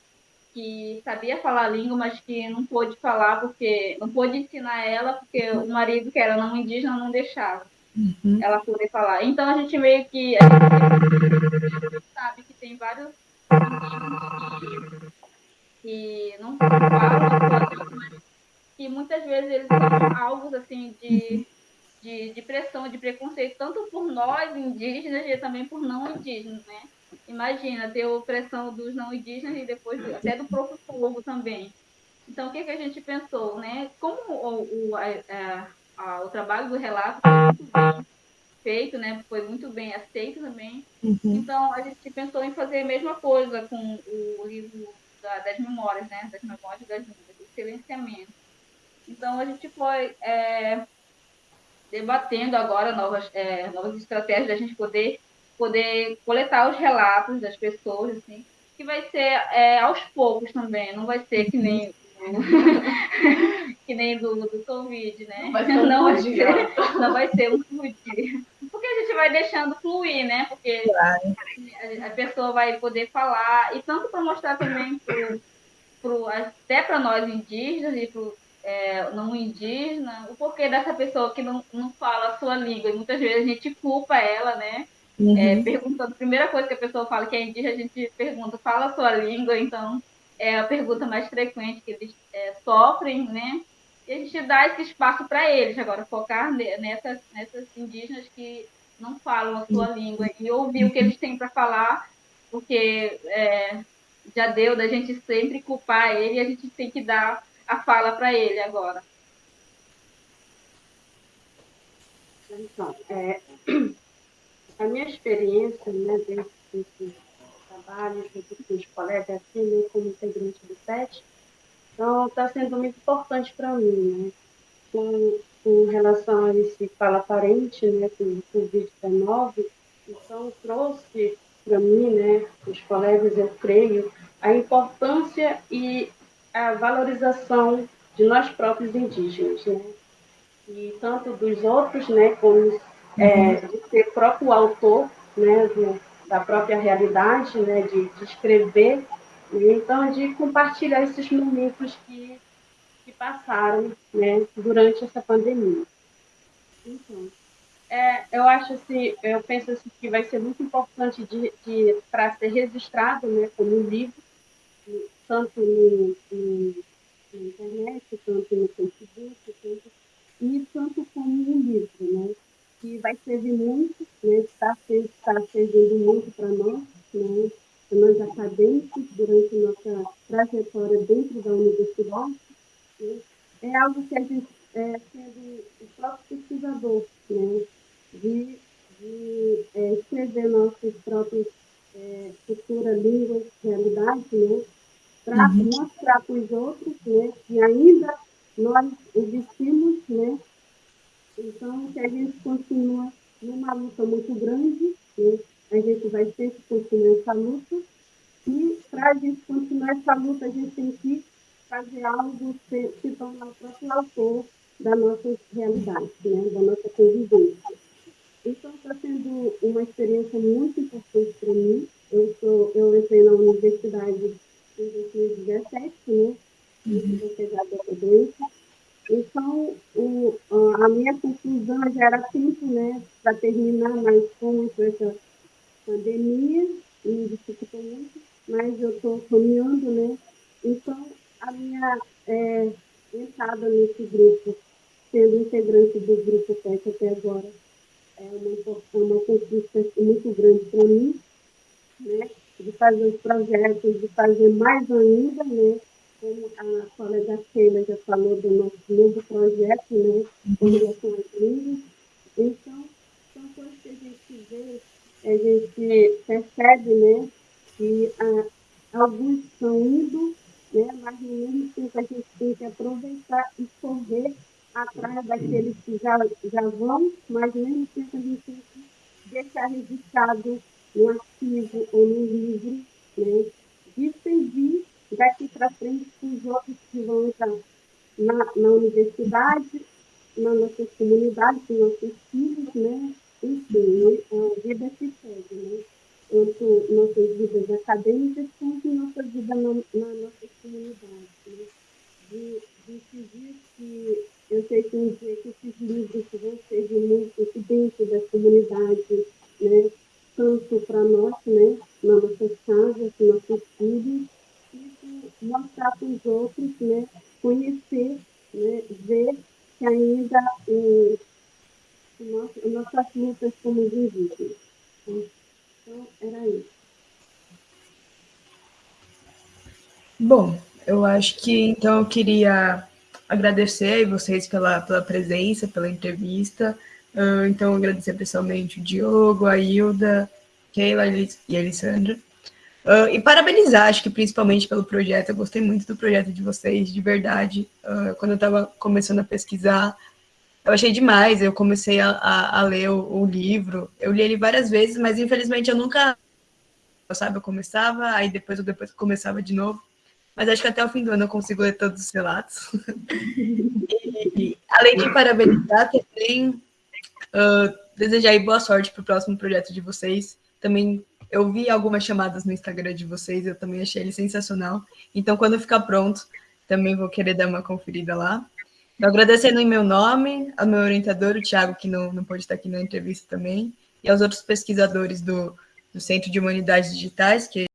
que sabia falar a língua, mas que não pôde falar porque não pôde ensinar ela porque o marido que era não indígena não deixava uhum. ela poder falar. Então a gente meio que a gente sabe que tem vários indígenas que, que não falam, que muitas vezes eles são alvos assim de de, de pressão, de preconceito, tanto por nós indígenas e também por não indígenas, né? Imagina ter opressão dos não indígenas e depois até do próprio povo também. Então, o que, que a gente pensou, né? Como o, o, a, a, o trabalho do relato foi muito bem feito, né? Foi muito bem aceito também. Uhum. Então, a gente pensou em fazer a mesma coisa com o livro da, das memórias, né? Das memórias das línguas, do silenciamento. Então, a gente foi é, debatendo agora novas, é, novas estratégias da gente poder poder coletar os relatos das pessoas, assim, que vai ser é, aos poucos também, não vai ser que nem que nem do, do Covid, né? Não vai ser um, não vai ser, não vai ser um fluir. Porque a gente vai deixando fluir, né? Porque a, a pessoa vai poder falar, e tanto para mostrar também pro, pro, até para nós indígenas e para é, não indígena, o porquê dessa pessoa que não, não fala a sua língua. E muitas vezes a gente culpa ela, né? Uhum. É, perguntando, a primeira coisa que a pessoa fala que é indígena, a gente pergunta, fala a sua língua, então é a pergunta mais frequente que eles é, sofrem, né? E a gente dá esse espaço para eles, agora focar nessas, nessas indígenas que não falam a sua língua e ouvir o que eles têm para falar, porque é, já deu da gente sempre culpar ele e a gente tem que dar a fala para ele agora. Então, é, a minha experiência né, dentro desse trabalho, junto com os colegas, assim, né, como integrante do PET, então está sendo muito importante para mim, né? Com, com, relação a esse fala aparente, né, com o Covid-19, então trouxe para mim, né, os colegas, eu creio, a importância e a valorização de nós próprios indígenas, né? E tanto dos outros, né, como é, de ser próprio autor, né, do, da própria realidade, né, de, de escrever, né? então de compartilhar esses momentos que, que passaram, né, durante essa pandemia. Então, é, eu acho assim, eu penso assim, que vai ser muito importante de, de para ser registrado, né, como um livro, tanto no, no, na internet, tanto no Facebook, tanto, e tanto como no livro, né? Que vai servir muito, né? Está, está servindo muito para nós, né? Para nós acadêmicos, durante nossa trajetória dentro da universidade. Né? É algo que a gente, é, sendo o próprio pesquisador, né? De, de é, escrever nossos próprios é, cultura, línguas, realidade, né? para uhum. mostrar para os outros né, que ainda nós existimos, né? Então, que a gente continua numa luta muito grande, né? a gente vai sempre continuar essa luta, e para a gente continuar essa luta, a gente tem que fazer algo se, se tornar o próprio autor da nossa realidade, né? da nossa convivência. Então, está sendo uma experiência muito importante para mim. Eu, sou, eu entrei na universidade em 2017, né? Uhum. doença. Então, o, a minha conclusão já era tempo, né, para terminar, mas como essa pandemia, me dificultou muito, mas eu estou caminhando, né? Então, a minha é, entrada nesse grupo, sendo integrante do grupo PET até agora, é uma, uma conquista muito grande para mim, né? de fazer os projetos, de fazer mais ainda, né? Como a colega Sheila já falou do nosso novo projeto, né? Com relação às línguas. Então, são coisas que a gente vê, a gente percebe, né? Que ah, alguns estão indo, né? Mas no mesmo tempo a gente tem que aproveitar e correr atrás daqueles que já, já vão, mas no mesmo tempo a gente tem que deixar registrado no artigo ou no livro, né, de daqui para frente para os outros que vão entrar na, na universidade, na nossa comunidade, com nossos filhos, né? Enfim, né, a vida se segue, né? Tanto nossas vidas acadêmicas quanto nossa vida na, na nossa comunidade. Né? De, de seguir que eu sei que um dia que esses livros vão ser muito dentro da comunidade, né? tanto para nós, né, nas nossas casas, nossos filhos, mostrar para os outros, né, conhecer, né, ver que ainda eh, nossas, nossas lutas como indígenas. Então, era isso. Bom, eu acho que então eu queria agradecer vocês pela, pela presença, pela entrevista. Uh, então, agradecer pessoalmente o Diogo, a Hilda, Keila e a Alessandra. Uh, e parabenizar, acho que principalmente pelo projeto. Eu gostei muito do projeto de vocês, de verdade. Uh, quando eu estava começando a pesquisar, eu achei demais. Eu comecei a, a, a ler o, o, livro. Eu li ele várias vezes, mas infelizmente eu nunca. Sabe, eu começava, aí depois eu depois começava de novo. mas acho que até o fim do ano eu consigo ler todos os relatos. e, além de parabenizar, também uh, desejar boa sorte para o próximo projeto de vocês. Também eu vi algumas chamadas no Instagram de vocês, eu também achei ele sensacional. Então, quando ficar pronto, também vou querer dar uma conferida lá. Agradecendo em meu nome, ao meu orientador, o Thiago, que não, não pode estar aqui na entrevista também, e aos outros pesquisadores do, do Centro de Humanidades Digitais, que